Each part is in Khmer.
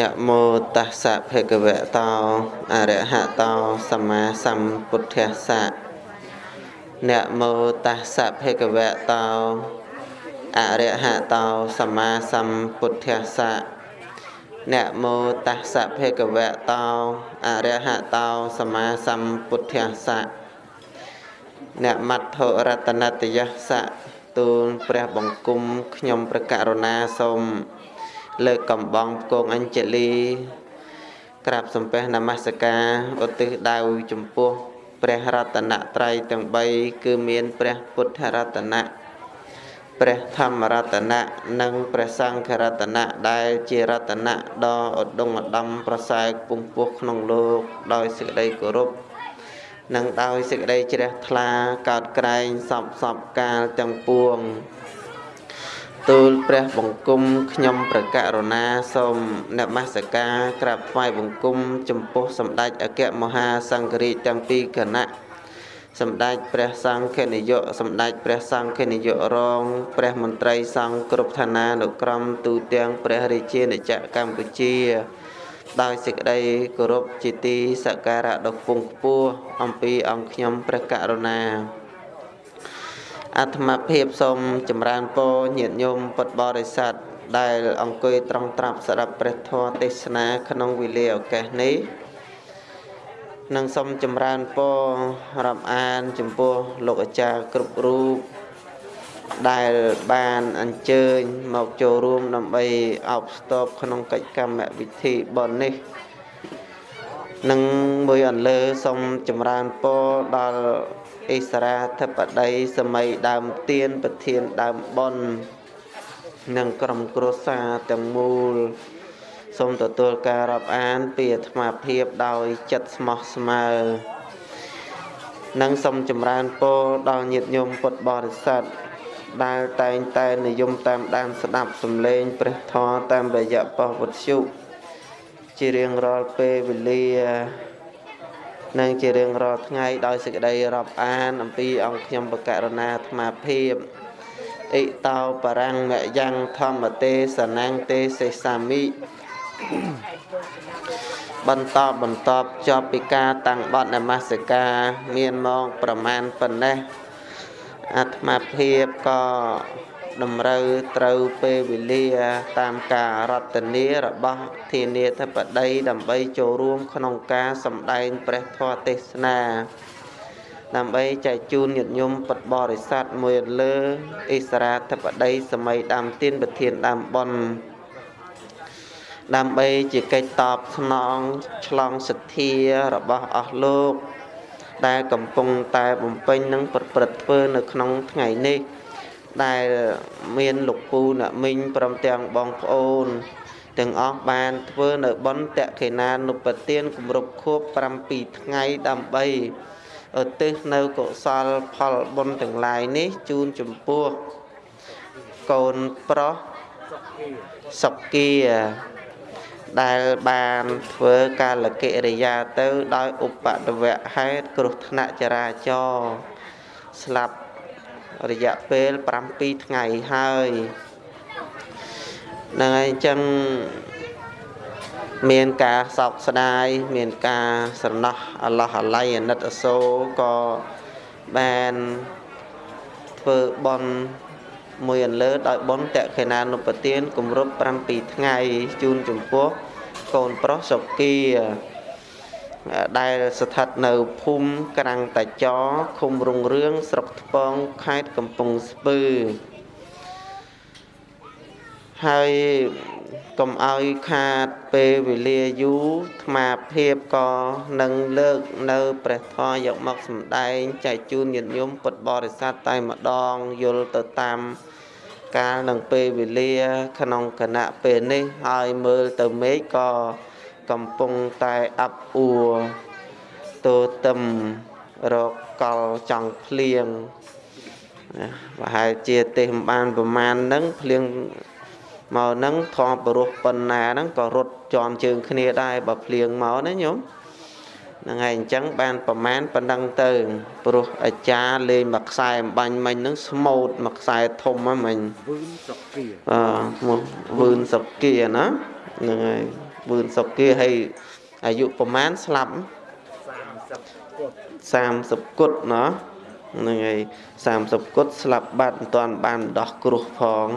នមោតស្សៈភគវតោអរហតោសម្មាសម្ពុទ្ធស្សៈនមោតស្សៈភគវតោអរហតោសម្មាសម្ពុទ្ធស្សៈនមោតស្សៈភគវតោអរហតោសម្មាសម្ពុទ្ធស្សៈនមត្ថរតនតយស្សៈទូលព្រះបង្គំខ្ញុំព្រះករុណាសូម លើកកំបងផ្គងអញ្ជលីក្រាបសំពះនមស្ការឧទ្ទិសដៅចំពោះព្រះរតនត្រ័យទាំង3គឺមានព្រះពុទ្ធរតនៈព្រះធម្មរតនៈនិងព្រះសង្ឃរតនៈដែលជារតនៈដ៏ឧត្តមឧត្តមប្រសើរពងពោះក្នុងលោកដោយសេចក្តីគោរពនិងដោយសេចក្តីជ្រះថ្លាកោតក្រែងសពសពកាលទាំងពួង ទូលព្រះបង្គំខ្ញុំព្រះករុណាសូមនមស្ការក្រាបថ្វាយបង្គំចំពោះសម្ដេចអគ្គមហាសង្ឃរាជទាំងពីរគណៈសម្ដេចព្រះសង្ឃនាយកសម្ដេចព្រះសង្ឃនាយករង ព្រះមន្ត្រីសង្ឃគ្រប់ឋានានុក្រមទូទាំងព្រះរាជាណាចក្រកម្ពុជា ដោយសេចក្តីគោរពជាទីសក្ការៈដ៏ខ្ពង់ខ្ពស់អំពីអង្គខ្ញុំព្រះករុណា អាត្មាភាពសូមចម្រើនពរញាតិញោមពុទ្ធបរិស័ទដែលអង្គុយត្រង់ត្រាប់ស្ដាប់ព្រះធម៌ទេសនាក្នុងវេលាឱកាសនេះនិងសូមចម្រើនពររាប់អានចំពោះលោកអាចារ្យគ្រប់រូបដែលបានអញ្ជើញមកចូលរួមដើម្បីអបស្ទប់ក្នុងកិច្ចកម្មវិធីបុណ្យនេះនិងមួយអន្លើសូមចម្រើនពរដល់ អិសរាធិបតីសម័យដើមទៀនប្រធានដើមប៉ុននិងក្រុមគ្រួសារទាំងមូលសូមទទួលការរាប់អានពីអាត្មាភាពដោយចិត្តស្មោះស្មៅនិងសូមចម្រើនពរដល់ញាតិញោមពុទ្ធបរិស័ទដែលតែងតែនិយមតាមដានស្ដាប់សំឡេងព្រះធម៌តាមរយៈប៉ុស្តិ៍វត្ថុជារៀងរាល់ពេលវេលា និងជារៀងរាល់ថ្ងៃដោយសេចក្តីរាប់អាន អំពីអង្គខ្ញុំបកករណាអាត្មាភាពអិតោបរាំងមយ៉ាងធម្មទេសនាងទេសសាមិបន្តបន្តចប់ពីការតាំងបត់នមស្ការ មានមកប្រមាណប៉ុណ្ណេះអាត្មាភាពក៏ តម្រូវត្រូវពេលវេលាតាមការរតនារបស់ធានាធិបតីដើម្បីចូលរួមក្នុងការសម្ដែងព្រះធម៌ទេសនាដើម្បីចែកជូនញាតិញោមពុទ្ធបរិស័ទមួយលើអិសរាធិបតីសម័យដើមទៀនប្រធានដើមប៉ុនដើម្បីជាកិច្ចតបស្នងឆ្លងសទ្ធារបស់អស់លោក ដែលកំពុងតែបំពេញនិងប្រព្រឹត្តធ្វើនៅក្នុងថ្ងៃនេះ ដែលមានលោកពូអ្នកមីងព្រមទាំងបងប្អូនទាំងអស់បានធ្វើនៅបន់តខេណានុបទានគម្រប់ខួប7ថ្ងៃដើម្បីឧទ្ទិសនៅកុសលផលបុណ្យទាំងឡាយនេះជូនចំពោះកូនប្រុសសុគាដែលបានធ្វើកាលកិរិយាទៅដោយឧបតវៈហេតុគ្រោះថ្នាក់ចរាចរណ៍ស្លាប់ រយៈពេល7ថ្ងៃហើយហ្នឹងហើយអញ្ចឹងមានការសោកស្ដាយមានការស្រណោះអឡោះអាល័យអាណិតអសូរក៏បានធ្វើបន់មួយអន្លើដោយបន់តក្ខេណានុពទានគម្រប់7ថ្ងៃជូនចំពោះកូនប្រុសសុគី ដែលស្ថិតនៅភូមិក្រាំងតាចឃុំរុងរឿងស្រុកថ្ពងខេត្តកំពង់ស្ពឺហើយកុំឲ្យខាតពេលវេលាយូរថ្មាភាពក៏នឹងលើកនៅព្រះធម៌យកមកសម្ដែងចែកជូនញាតិញោមពុទ្ធបរិស័ទតែម្ដងយល់ទៅតាមកាលនិងពេលវេលា ក្នុងគណៈពេលនេះហើយមើលទៅមេឃក៏ កំពុងតែអាប់អួរតូតឹមរកកលចង់ភ្លៀងប្រហែលជាទេមិនបានប្រមាណហ្នឹងភ្លៀងមកហ្នឹងធំបរោះប៉ុណ្ណាហ្នឹងក៏រត់ជន់ជើងគ្នាដែរបើភ្លៀងមកណាញោមហ្នឹងហើយអញ្ចឹងបានប្រមាណប៉ុណ្ណឹងទៅព្រោះអាចារ្យលេងមួយខ្សែអំបញ្ញមិញហ្នឹងស្មូតមួយខ្សែធំហ្នឹងមិញវឿនសុកគាអឺវឿនសុកគាណាហ្នឹងហើយ វឿនសុគាហើយអាយុប្រមាណស្លាប់30គុត30គុតណោះហ្នឹងហើយ30គុតស្លាប់បាត់មិនទាន់បានដោះគ្រោះផង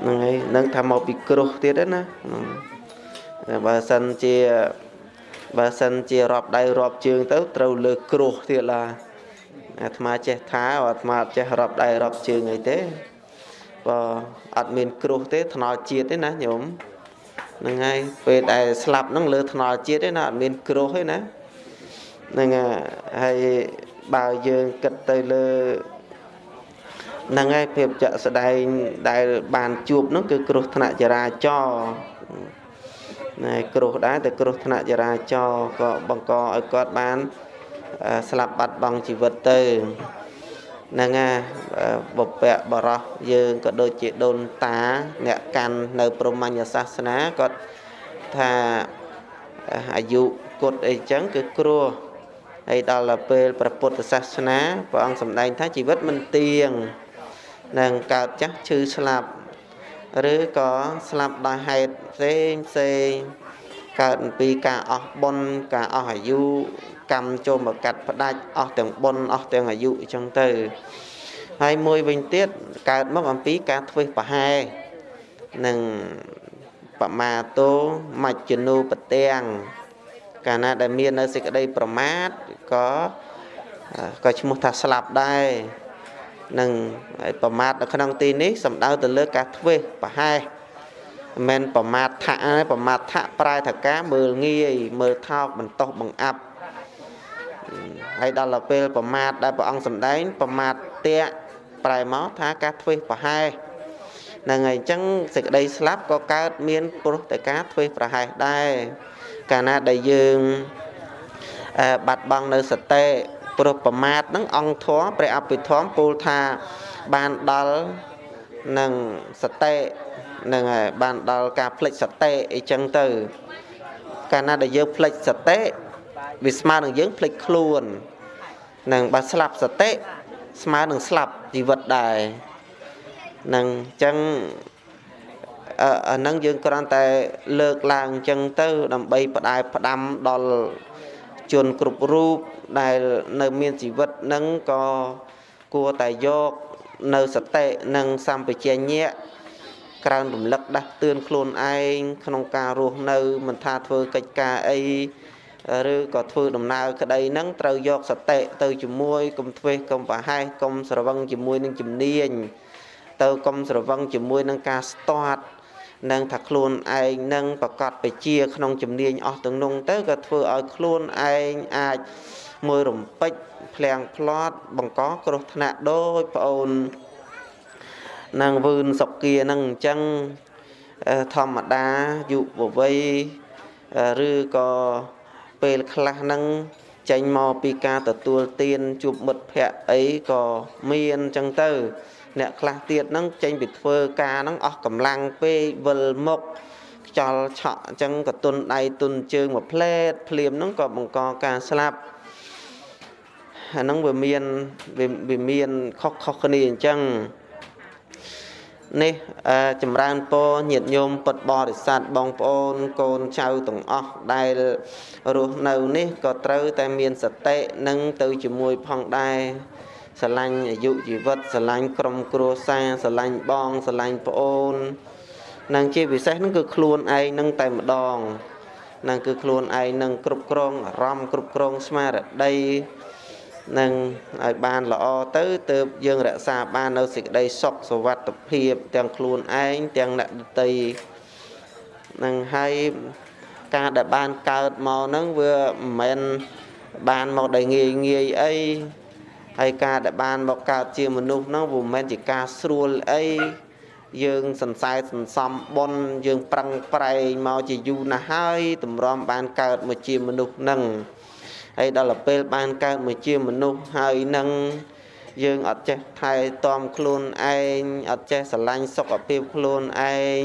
ហ្នឹងហើយនឹងថាមកពីគ្រោះទៀតណាបើសិនជាបើសិនជារាប់ដៃរាប់ជើងទៅត្រូវលើគ្រោះទៀតឡាអាត្មាចេះថាអាត្មាចេះរាប់ដៃរាប់ជើងអីទេបើអត់មានគ្រោះទេថ្នល់ជាតិទេណាញោម ហ្នឹងហើយពេលដែលស្លាប់ហ្នឹងលើថ្នល់ជាតិទេណាអត់មានគ្រោះទេណាហ្នឹងហើយបើយើងគិតទៅលើហ្នឹងហើយភាពចាក់ស្ដែងដែលបានជួបហ្នឹងគឺគ្រោះថ្នាក់ចរាចរណ៍ណែគ្រោះដែរតែគ្រោះថ្នាក់ចរាចរណ៍ក៏បង្កឲ្យគាត់បានស្លាប់បាត់បង់ជីវិតទៅ ហ្នឹងណាបពៈបរោះយើងក៏ដូចជាដូនតា អ្នកកាន់នៅព្រហ្មញ្ញសាសនាគាត់ថាអាយុគុតអីចឹងគឺគ្រោះហើយដល់ពេលព្រះពុទ្ធសាសនាព្រះអង្គសម្ដែងថាជីវិតមិនទៀងនឹងកើតចាស់ឈឺស្លាប់ឬក៏ស្លាប់ដោយហេតុផ្សេងផ្សេងកើតពីការអស់បុណ្យការអស់អាយុ កម្មចូលមកកាត់ផ្ដាច់អស់ទាំងបុណ្យអស់ទាំងអាយុអញ្ចឹងទៅហើយមួយវិញទៀតកើតមកអំពីការធ្វេសប្រហែសនិងបមាទោមច្ចនូប្រទាំងកាលណាដែលមាននៅសេចក្តីប្រមាទក៏ក៏ឈ្មោះថាស្លាប់ដែរនឹងប្រមាទនៅក្នុងទីនេះសំដៅទៅលើការធ្វេសប្រហែសមិនមែនប្រមាទថៈប្រមាទថៈប្រែថាការមើលងាយមើលថោកបន្តោសបង្អាប់ ហើយដល់ទៅពេលប្រមាទដែលព្រះអង្គសម្ដែងប្រមាទតេប្រែមកថាការធ្វេសប្រហែសហ្នឹងហើយអញ្ចឹងសេចក្តីស្លាប់ក៏កើតមានព្រោះតែការធ្វេសប្រហែសដែរកាលណាដែលយើងបាត់បង់នៅសតិព្រោះប្រមាទហ្នឹងអង្គធម៌ព្រះអភិធម្មពោលថាបានដល់នឹងសតិនឹងហើយបានដល់ការផ្លិចសតិអីចឹងទៅ កាលណាដែលយើងផ្លិចសតិ វាស្មើនឹងយើងភ្លេចខ្លួននឹងបើស្លាប់សតិស្មើនឹងស្លាប់ជីវិតដែរនឹងអញ្ចឹងអានឹងយើងគ្រាន់តែលើកឡើងអញ្ចឹងទៅ ដើម្បីបដាយផ្ដាំដល់ជនគ្រប់រូបដែលនៅមានជីវិតនឹងក៏គួរតែយកនៅសតិនិងសម្បជញ្ញៈក្រើនរំលឹកដាស់តឿនខ្លួនឯងក្នុងការរស់នៅមិនថាធ្វើកិច្ចការអី ឬក៏ធ្វើដំណើរក្តីហ្នឹងត្រូវយកសតិទៅជាមួយកុំធ្វេសកុំប្រហែសកុំស្រវឹងជាមួយនឹងជំនាញទៅកុំស្រវឹងជាមួយនឹងការស្ទាត់នឹងថាខ្លួនឯងនឹងប្រកាសបជាក្នុងជំនាញអស់ទាំងនោះទៅក៏ធ្វើឲ្យខ្លួនឯងអាចមួយរំពេចភ្លៀងផ្្លាត់បង្កគ្រោះថ្នាក់ដោយប្អូននឹងវឿនសុគានឹងអញ្ចឹងធម្មតាយុវវ័យឬក៏ ពេលខ្លះហ្នឹងចេញមកពីការទទួលទានជួបមិត្តភ័ក្តិអីក៏មានអញ្ចឹងទៅ អ្នកខ្លះទៀតហ្នឹងចេញពីធ្វើការហ្នឹងអស់កម្លាំងពេកវិលមុខខ្យល់ឆក់អញ្ចឹងក៏ទុនដៃទុនជើងមួយផ្លែតភ្លាមហ្នឹងក៏បង្កការស្លាប់អាហ្នឹងវាមានវាមានខុសខុសគ្នាអញ្ចឹង នេះចម្រើនពរញាតិញោមពុទ្ធបរិស័ទបងប្អូនកូនចៅទាំងអស់ដែលរស់នៅនេះក៏ត្រូវតែមានសតិនិងទៅជាមួយផងដែរស្រឡាញ់អាយុជីវិតស្រឡាញ់ក្រុមគ្រួសារស្រឡាញ់បងស្រឡាញ់ប្អូននិងជាពិសេសនឹងគឺខ្លួនឯងនឹងតែម្ដងនឹងគឺខ្លួនឯងនឹងគ្រប់គ្រងអារម្មណ៍គ្រប់គ្រងស្មារតី នឹងឲ្យបានល្អទៅទើបយើងរក្សាបាននៅសេចក្តីសុខសុវត្ថិភាព ទាំងខ្លួនឯងទាំងអ្នកដទៃនឹងហើយការដែលបានកើតមកហ្នឹងវាមិនមែនបានមកដោយងាយងាយអីហើយការដែលបានមកកើតជាមនុស្សហ្នឹងវាមិនមែនជាការស្រួលអីយើងសន្សែសន្សំបុណ្យយើងប្រឹងប្រែងមកជាយូរណាស់ហើយតម្រាំបានកើតមកជាមនុស្សហ្នឹង ហើយដល់ពេលបានកើតមកជាមនុស្សហើយនឹងយើងអត់ចេះថែទាំខ្លួនឯងអត់ចេះស្រឡាញ់សុខភាពខ្លួនឯង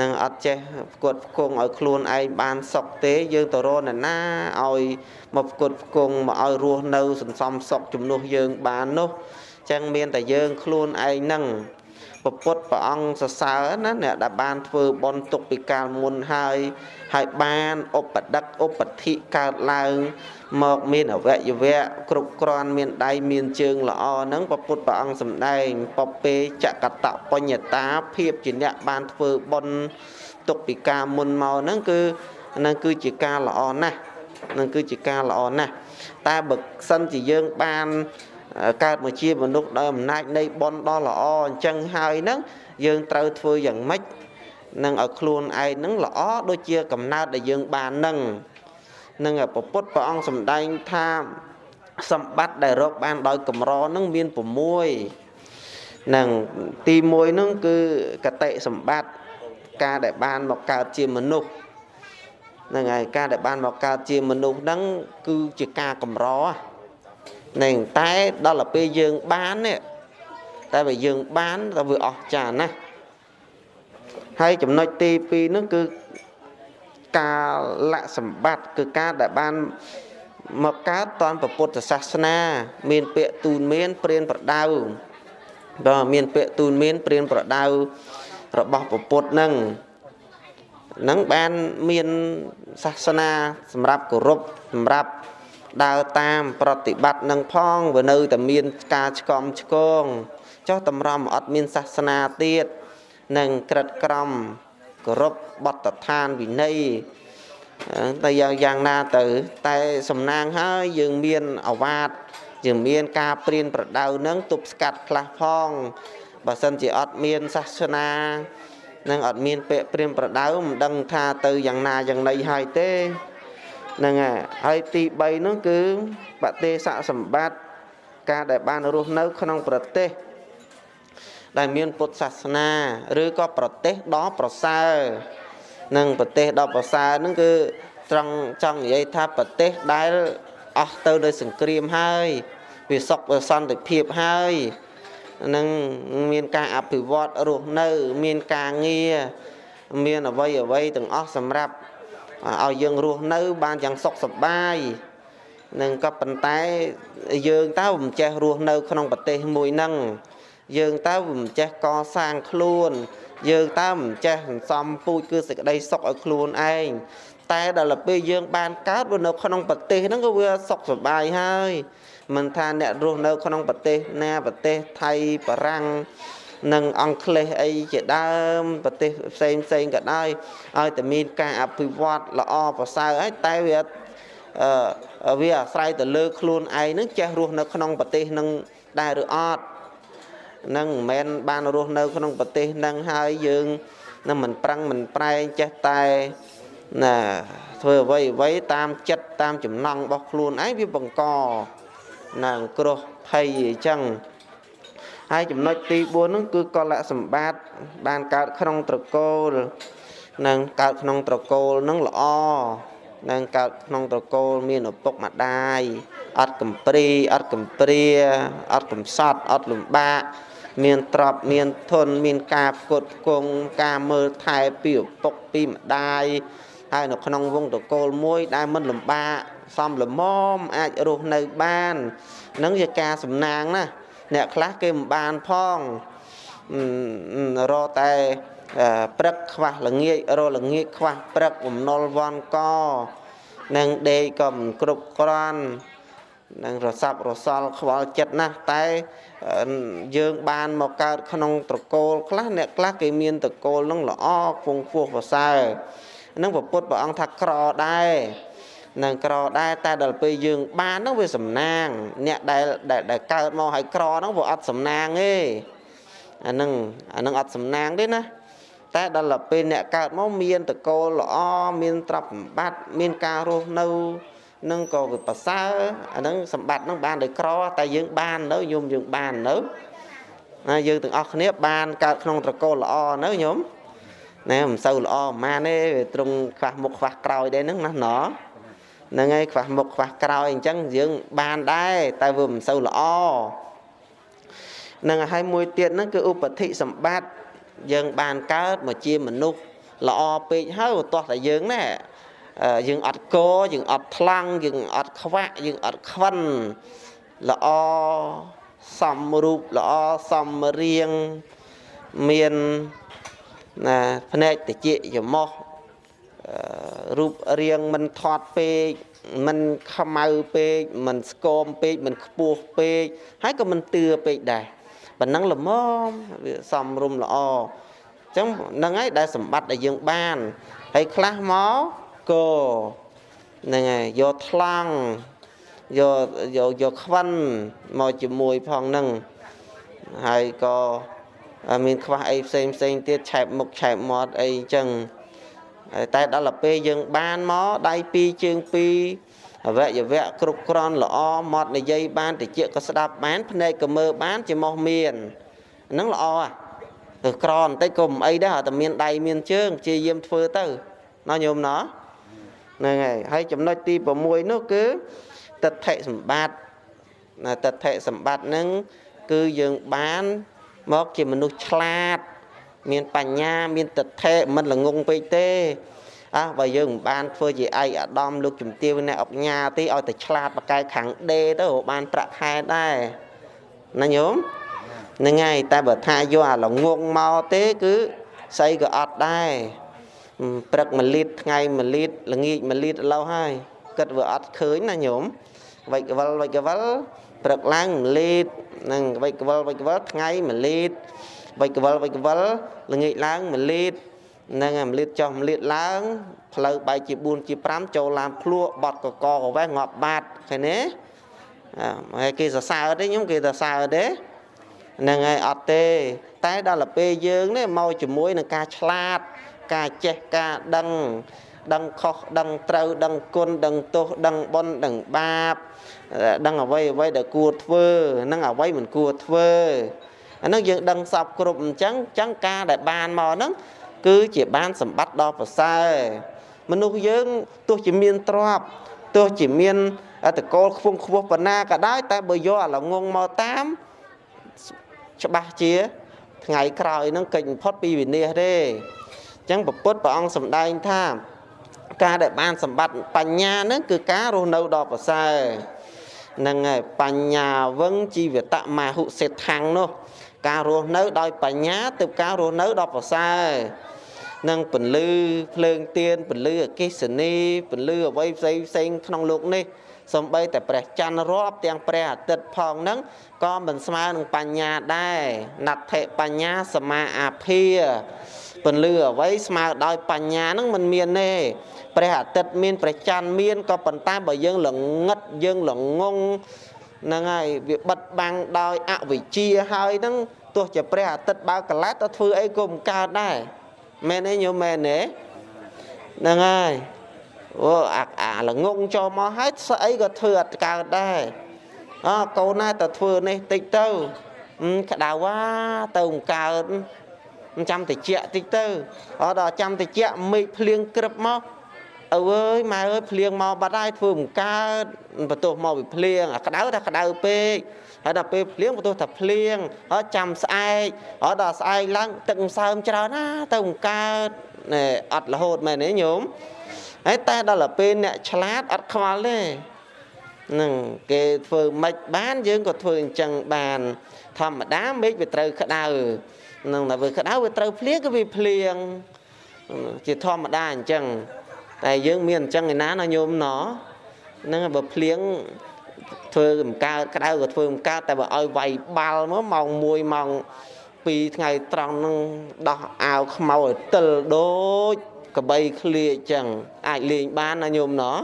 នឹងអត់ចេះផ្គត់ផ្គង់ឲ្យខ្លួនឯងបានសុខទេ យើងទៅរកអ្នកណាឲ្យមកផ្គត់ផ្គង់មកឲ្យរស់នៅសន្សំសុខជំនួសយើងបាននោះចឹងមានតែយើងខ្លួនឯងនឹង ពពុទ្ធព្រះអង្គសរសើរណាអ្នកដែលបានធ្វើបុណ្យទុកពីកាលមុនហើយហើយបានឧបដិកឧបធិកើតឡើងមកមានអវយវៈគ្រប់គ្រាន់មានដៃមានជើងល្អហ្នឹងពពុទ្ធព្រះអង្គសម្ដែងពពេចកតបញ្ញតាភាពជាអ្នកបានធ្វើបុណ្យទុកពីកាលមុនមកហ្នឹងគឺហ្នឹងគឺជាការល្អណាស់ហ្នឹងគឺជាការល្អណាស់តែបើសិនជាយើងបាន កើតមកជាមនុស្សដោយអំណាចនៃបុណ្យដ៏ល្អអញ្ចឹងហើយហ្នឹងយើងត្រូវធ្វើយ៉ាងម៉េចនឹងឲ្យខ្លួនឯងហ្នឹងល្អដូចជាកំណើតដែលយើងបានហ្នឹងនឹងពពុទ្ធព្រះអង្គសម្ដែងថាសម្បត្តិដែលរកបានដោយកម្រហ្នឹងមាន6នឹងទី1ហ្នឹងគឺកតិសម្បត្តិការដែលបានមកកើតជាមនុស្សហ្នឹងហើយការដែលបានមកកើតជាមនុស្សហ្នឹងគឺជាការកម្រហ្នឹងតែដល់ទៅពេលយើងបាននេះតែបើយើងបានទៅវាអស្ចារ្យណាស់ហើយចំណុចទី2នោះគឺកាលៈសម្បត្តិគឺការដែលបានមកកើតតនពុទ្ធសាសនា មានពាក្យទូនមានព្រានប្រដៅបើមានពាក្យទូនមានព្រានប្រដៅរបស់ពុទ្ធនឹងនឹងបានមានសាសនាសម្រាប់គោរពសម្រាប់ ដើរតាមប្រតិបត្តិនឹងផងវានៅតែមានការឆ្កំឆ្គងចុះតម្រាំអត់មានសាសនាទៀតនឹងក្រិតក្រំគោរពបទដ្ឋានវិន័យតែយ៉ាងយ៉ាងណាទៅ តែសំណាងហើយយើងមានអវាទយើងមានការព្រៀនប្រដៅនឹងទប់ស្កាត់ខ្លះផងបើសិនជាអត់មានសាសនានឹងអត់មានពាក្យព្រៀនប្រដៅមិនដឹងថាទៅយ៉ាងណាយ៉ាងណីហើយទេ ហ្នឹងហើយទី3នោះគឺបទេសៈសម្បត្តិការដែលបានរស់នៅ ក្នុងប្រទេសដែលមានពុទ្ធសាសនា ឬក៏ប្រទេសដ៏ប្រសើរនឹងប្រទេសដ៏ប្រសើរហ្នឹងគឺត្រង់ចង់និយាយថាប្រទេសដែលអស់ទៅដោយសង្គ្រាមហើយ វាសុខវាសន្តិភាពហើយនឹងមានការអភិវឌ្ឍរស់នៅ មានការងារមានអវ័យអវ័យទាំងអស់សម្រាប់ ឲ្យយើងរស់នៅបានយ៉ាងសុខសប្បាយនឹងក៏ប៉ុន្តែយើងតើមិនចេះរស់នៅ ក្នុងប្រទេសមួយហ្នឹងយើងតើមិនចេះកសាងខ្លួន យើងតើមិនចេះសន្សំពូជគឺសេចក្តីសុខឲ្យខ្លួនឯងតែដល់ពេលយើងបានកើតនៅក្នុងប្រទេសហ្នឹងក៏វាសុខសប្បាយហើយមិនថាអ្នករស់នៅក្នុងប្រទេសណាប្រទេសថៃបារាំង និងអង់គ្លេសអីជាដើមប្រទេសផ្សេងផ្សេងក៏ដោយឲ្យតែមានការអភិវឌ្ឍល្អប្រសើរហើយតែវាអឺវាអាស្រ័យទៅលើខ្លួនឯងនឹងចេះរស់នៅក្នុងប្រទេសនឹងដែរឬអត់នឹងមិនមែនបានរស់នៅក្នុងប្រទេសនឹងហើយយើងនឹងមិនប្រឹងមិនប្រែងចេះតែណាធ្វើអ្វីអ្វីតាមចិត្តតាមចំណង់របស់ខ្លួនឯងវាបង្កណាគ្រោះភ័យអញ្ចឹង ហើយចំណុចទី4ហ្នឹងគឺកលៈសម្បត្តិបានកើតក្នុងត្រកូលនឹងកើតក្នុងត្រកូលនឹងល្អនឹងកើតក្នុងត្រកូលមានឪពុកម្ដាយអត់កំព្រីអត់កំព្រាអត់កំសត់អត់លំបាកមានទ្រព្យមានធនមានការផ្គត់ផ្គង់ការមើលថែពីឪពុកពីម្ដាយហើយនៅក្នុងវងតកូលមួយដែលមិនលំបាកសំលមមអាចរស់នៅបាននឹងជាការសំណាងណា អ្នកខ្លះគេមិនបានផងរកតែព្រឹកខ្វះល្ងាចរល្ងាចខ្វះព្រឹកបំណុលវ៉ាន់កនឹងដេកក៏មិនគ្រប់គ្រាន់នឹងរសាប់រសល់ខ្វល់ចិត្តណាស់តែយើងបានមកកើតក្នុងត្រកូលខ្លះអ្នកខ្លះគេមានត្រកូលនឹងល្អខ្ពង់ខ្ពស់ប្រសើរនឹងពុទ្ធព្រះអង្គថាក្រដែរ នឹងក្រដែរតែដល់ពេលយើងបានហ្នឹងវាសំណាង អ្នកដែលដែលកើតមកឲ្យក្រហ្នឹងវាអត់សំណាងទេអាហ្នឹងអាហ្នឹងអត់សំណាងទេណាតែដល់ពេលអ្នកកើតមកមានតកូលល្អមានទ្រព្យសម្បត្តិមានការរស់នៅនឹងក៏វាប្រសើរអាហ្នឹងសម្បត្តិហ្នឹងបានដោយក្រតែយើងបាននៅញោមយើងបាននៅណាយើងទាំងអស់គ្នាបានកើតក្នុងត្រកូលល្អនៅញោមណែមិនសូវល្អប៉ុន្មានទេត្រង់ខ្វះមុខខ្វះក្រោយដែរហ្នឹងណាណោ ហ្នឹងហើយខ្វះមុខខ្វះក្រោយអញ្ចឹងយើងបានដែរតែវាមិនសូវល្អនឹងហើយមួយទៀតហ្នឹងគឺឧបតិសម្បត្តិយើងបានកើតមកជាមនុស្សល្អពេកហើយទាស់តែយើងណែយើងអត់កយើងអត់ថ្លង់យើងអត់ខ្វាក់យើងអត់ខ្វិនល្អសំរូបល្អសំរៀងមានណាភ្នែកតិចច្រមុះអឺ រូបរាងមិនថត់ពេកមិនខ្មៅពេកមិនស្គមពេកមិនខ្ពស់ពេកហើយក៏មិនទឿពេកដែរប៉ុណ្ណឹងល្មមវាសំរុំល្អអញ្ចឹងហ្នឹងហើយដែលសម្បត្តិដែលយើងបានហើយខ្លះមកក៏ហ្នឹងហើយយកថ្លង់យកយកយកខ្វិនមកជាមួយផងហ្នឹងហើយក៏មានខ្វះអីផ្សេងផ្សេងទៀតឆែបមុខឆែបមាត់អីអញ្ចឹង តែដល់ទៅពេលយើងបានមកដៃពីរជើងពីរអវយវៈគ្រប់គ្រាន់ល្អមាត់និយាយបានតិចក៏ស្ដាប់បានភ្នែកក៏មើលបានជាមកមានហ្នឹងល្អហ่ะទៅក្របន្តិចក៏មិនអីដែរតែមានដៃមានជើងព្យាយាមធ្វើទៅណោះញោមណោះហ្នឹងហើយហើយចំណុចទី6នោះគឺទិដ្ឋិសម្បត្តិណាទិដ្ឋិសម្បត្តិហ្នឹងគឺយើងបានមកជាមនុស្សឆ្លាត មានបញ្ញាមានទិដ្ឋិមិនល្ងងពេកទេអះបើយើងមិនបានធ្វើជាឯកអាដាមលោកជំទាវអ្នកអុកញ៉ាទេឲ្យតែឆ្លាតបកែខាងដេទៅបានប្រាក់ខែដែរណាញោមហ្នឹងហើយតែបើថាយកអាល្ងងមកទេគឺស្អីក៏អត់ដែរព្រឹកមួយលីត្រថ្ងៃមួយលីត្រល្ងាចមួយលីត្រឥឡូវហើយគិតវាអត់ឃើញណាញោមវិចកវលវិចកវលព្រឹកឡើង1លីត្រនឹងវិចកវលវិចកវលថ្ងៃ1លីត្រ វិចកវលវិចកវលល្ងាចឡើង1លីត្រនឹង1លីត្រចុះ1លីត្រឡើងផ្លូវបែកជា4ជា5ចូលឡានភ្លក់បត់កកកវេះងាប់បាត់ឃើញទេហើយគេសរសើរទេខ្ញុំគេសរសើរទេហ្នឹងហើយអត់ទេ តែដល់ទៅពេលយើងនេះមកជាមួយនឹងការឆ្លាត ការចេះការដឹងដឹងខុសដឹងត្រូវដឹងគុណដឹងទោសដឹងបុណ្យដឹងបាប ដឹងអ្វីអ្វីដែលគួរធ្វើ និងអ្វីមិនគួរធ្វើ អានឹងយើងដឹងសពគ្រប់អញ្ចឹងអញ្ចឹងការដែលបានមកហ្នឹងគឺជាបានសម្បត្តិដ៏ប្រសើរមនុស្សយើងទោះជាមានទ្រព្យទោះជាមានតកូលខ្ពង់ខ្ពស់ប៉ុណ្ណាក៏ដោយតែបើយកអាល្ងងមកតាមច្បាស់ជាថ្ងៃក្រោយហ្នឹងកិច្ចបំផុតពីវិនាសទេអញ្ចឹងពុទ្ធព្រះអង្គសម្ដែងថាការដែលបានសម្បត្តិបញ្ញាហ្នឹងគឺការរស់នៅដ៏ប្រសើរហ្នឹងហើយបញ្ញាវឹងជីវតមហុសេដ្ឋាំងនោះ ការរស់នៅដោយបញ្ញាទៅការរស់នៅដ៏ប្រសើរនឹងពន្លឺភ្លើងទៀនពន្លឺអកិសនីពន្លឺអវ័យផ្សេងផ្សេងក្នុងលោកនេះសំបីតែព្រះច័ន្ទរាប់ទាំងព្រះអាទិត្យផងហ្នឹងក៏មិនស្មើនឹងបញ្ញាដែរណដ្ឋិបញ្ញាសមាអាភាពន្លឺអ្វីស្មើដោយបញ្ញាហ្នឹងមិនមានទេព្រះអាទិត្យមានព្រះច័ន្ទមានក៏ប៉ុន្តែបើយើងល្ងឹតយើងល្ងង ហ្នឹងហើយវាបិទបាំងដោយអវិជ្ជាហើយហ្នឹងទោះជាព្រះអាទិត្យបើកលែតទៅធ្វើអីក៏មិនកើតដែរមែនទេញោមមែនទេហ្នឹងហើយអូអាអាល្ងងចូលមកហើយស្អីក៏ធ្វើអត់កើតដែរអើកូនណាទៅធ្វើនេះតិចទៅក្តៅវ៉ាទៅមិនកើតចាំតិចតិចទៅអត់ដល់ចាំតិចមេឃភ្លៀងក្រឹបមក អើអើយម៉ែអើយភ្លៀងមកបាត់ហើយធ្វើមិនកើតបន្ទោសមកពីភ្លៀងអាក្តៅថាក្តៅពេកហើយដល់ពេលភ្លៀងបន្ទោសថាភ្លៀងហើយចាំស្អែកហើយដល់ស្អែកឡើងទឹកម្សើមច្រើនណាទៅមិនកើតណែអត់រហូតមែនទេញោមហើយតែដល់ពេលអ្នកឆ្លាតអត់ខ្វល់ទេនឹងគេធ្វើមិនបាន យើងក៏ធ្វើអញ្ចឹងបាន ធម្មតាមេឃវាត្រូវក្តៅនឹងតែវាក្តៅវាត្រូវភ្លៀងក៏វាភ្លៀងជាធម្មតាអញ្ចឹង តែយើងមានអញ្ចឹងឯណាណាញោមណោះហ្នឹងបើភ្លៀងធ្វើមិនកើតក្តៅក៏ធ្វើមិនកើតតែបើឲ្យវាយបាល់មកម៉ោង1ម៉ោង2ថ្ងៃត្រង់ហ្នឹងដោះអាវខ្មៅឲ្យទិលដូចកបីឃ្លាអញ្ចឹងអាចលេងបានណាញោមណោះ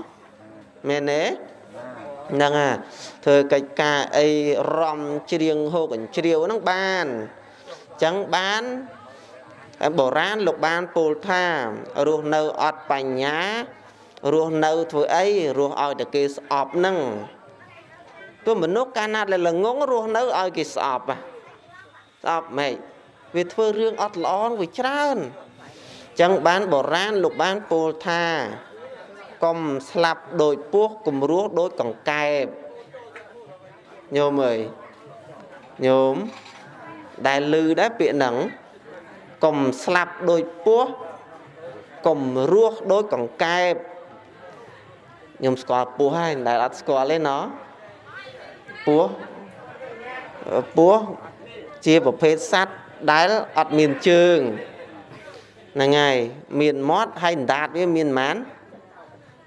មែនទេហ្នឹងហ่าធ្វើកិច្ចការអីរំច្រៀងហូកអញ្ជ្រាវហ្នឹងបានអញ្ចឹងបាន បុរាណលោកបានពោលថារស់នៅអត់បញ្ញារស់នៅធ្វើអីរស់ឲ្យតែគេស្អប់នឹងទោះមនុស្សកាលណាដែលល្ងងរស់នៅឲ្យគេស្អប់ស្អប់ម៉េចវាធ្វើរឿងអត់ល្អវាច្រើនចឹងបានបុរាណលោកបានពោលថាកុំស្លាប់ដោយពស់គំរោះដោយកង្កែបញោមអើយញោមដែលឮដែរពាក្យហ្នឹង កុំស្លាប់ដោយពស់កុំរស់ដោយកង្កែបខ្ញុំស្គាល់ពស់ហើយដែលអត់ស្គាល់ទេណោះពស់ពស់ជាប្រភេទសត្វដែលអត់មានជើងហ្នឹងហើយមានមាត់ហើយអណ្ដាតវាមានប៉ុន្មាន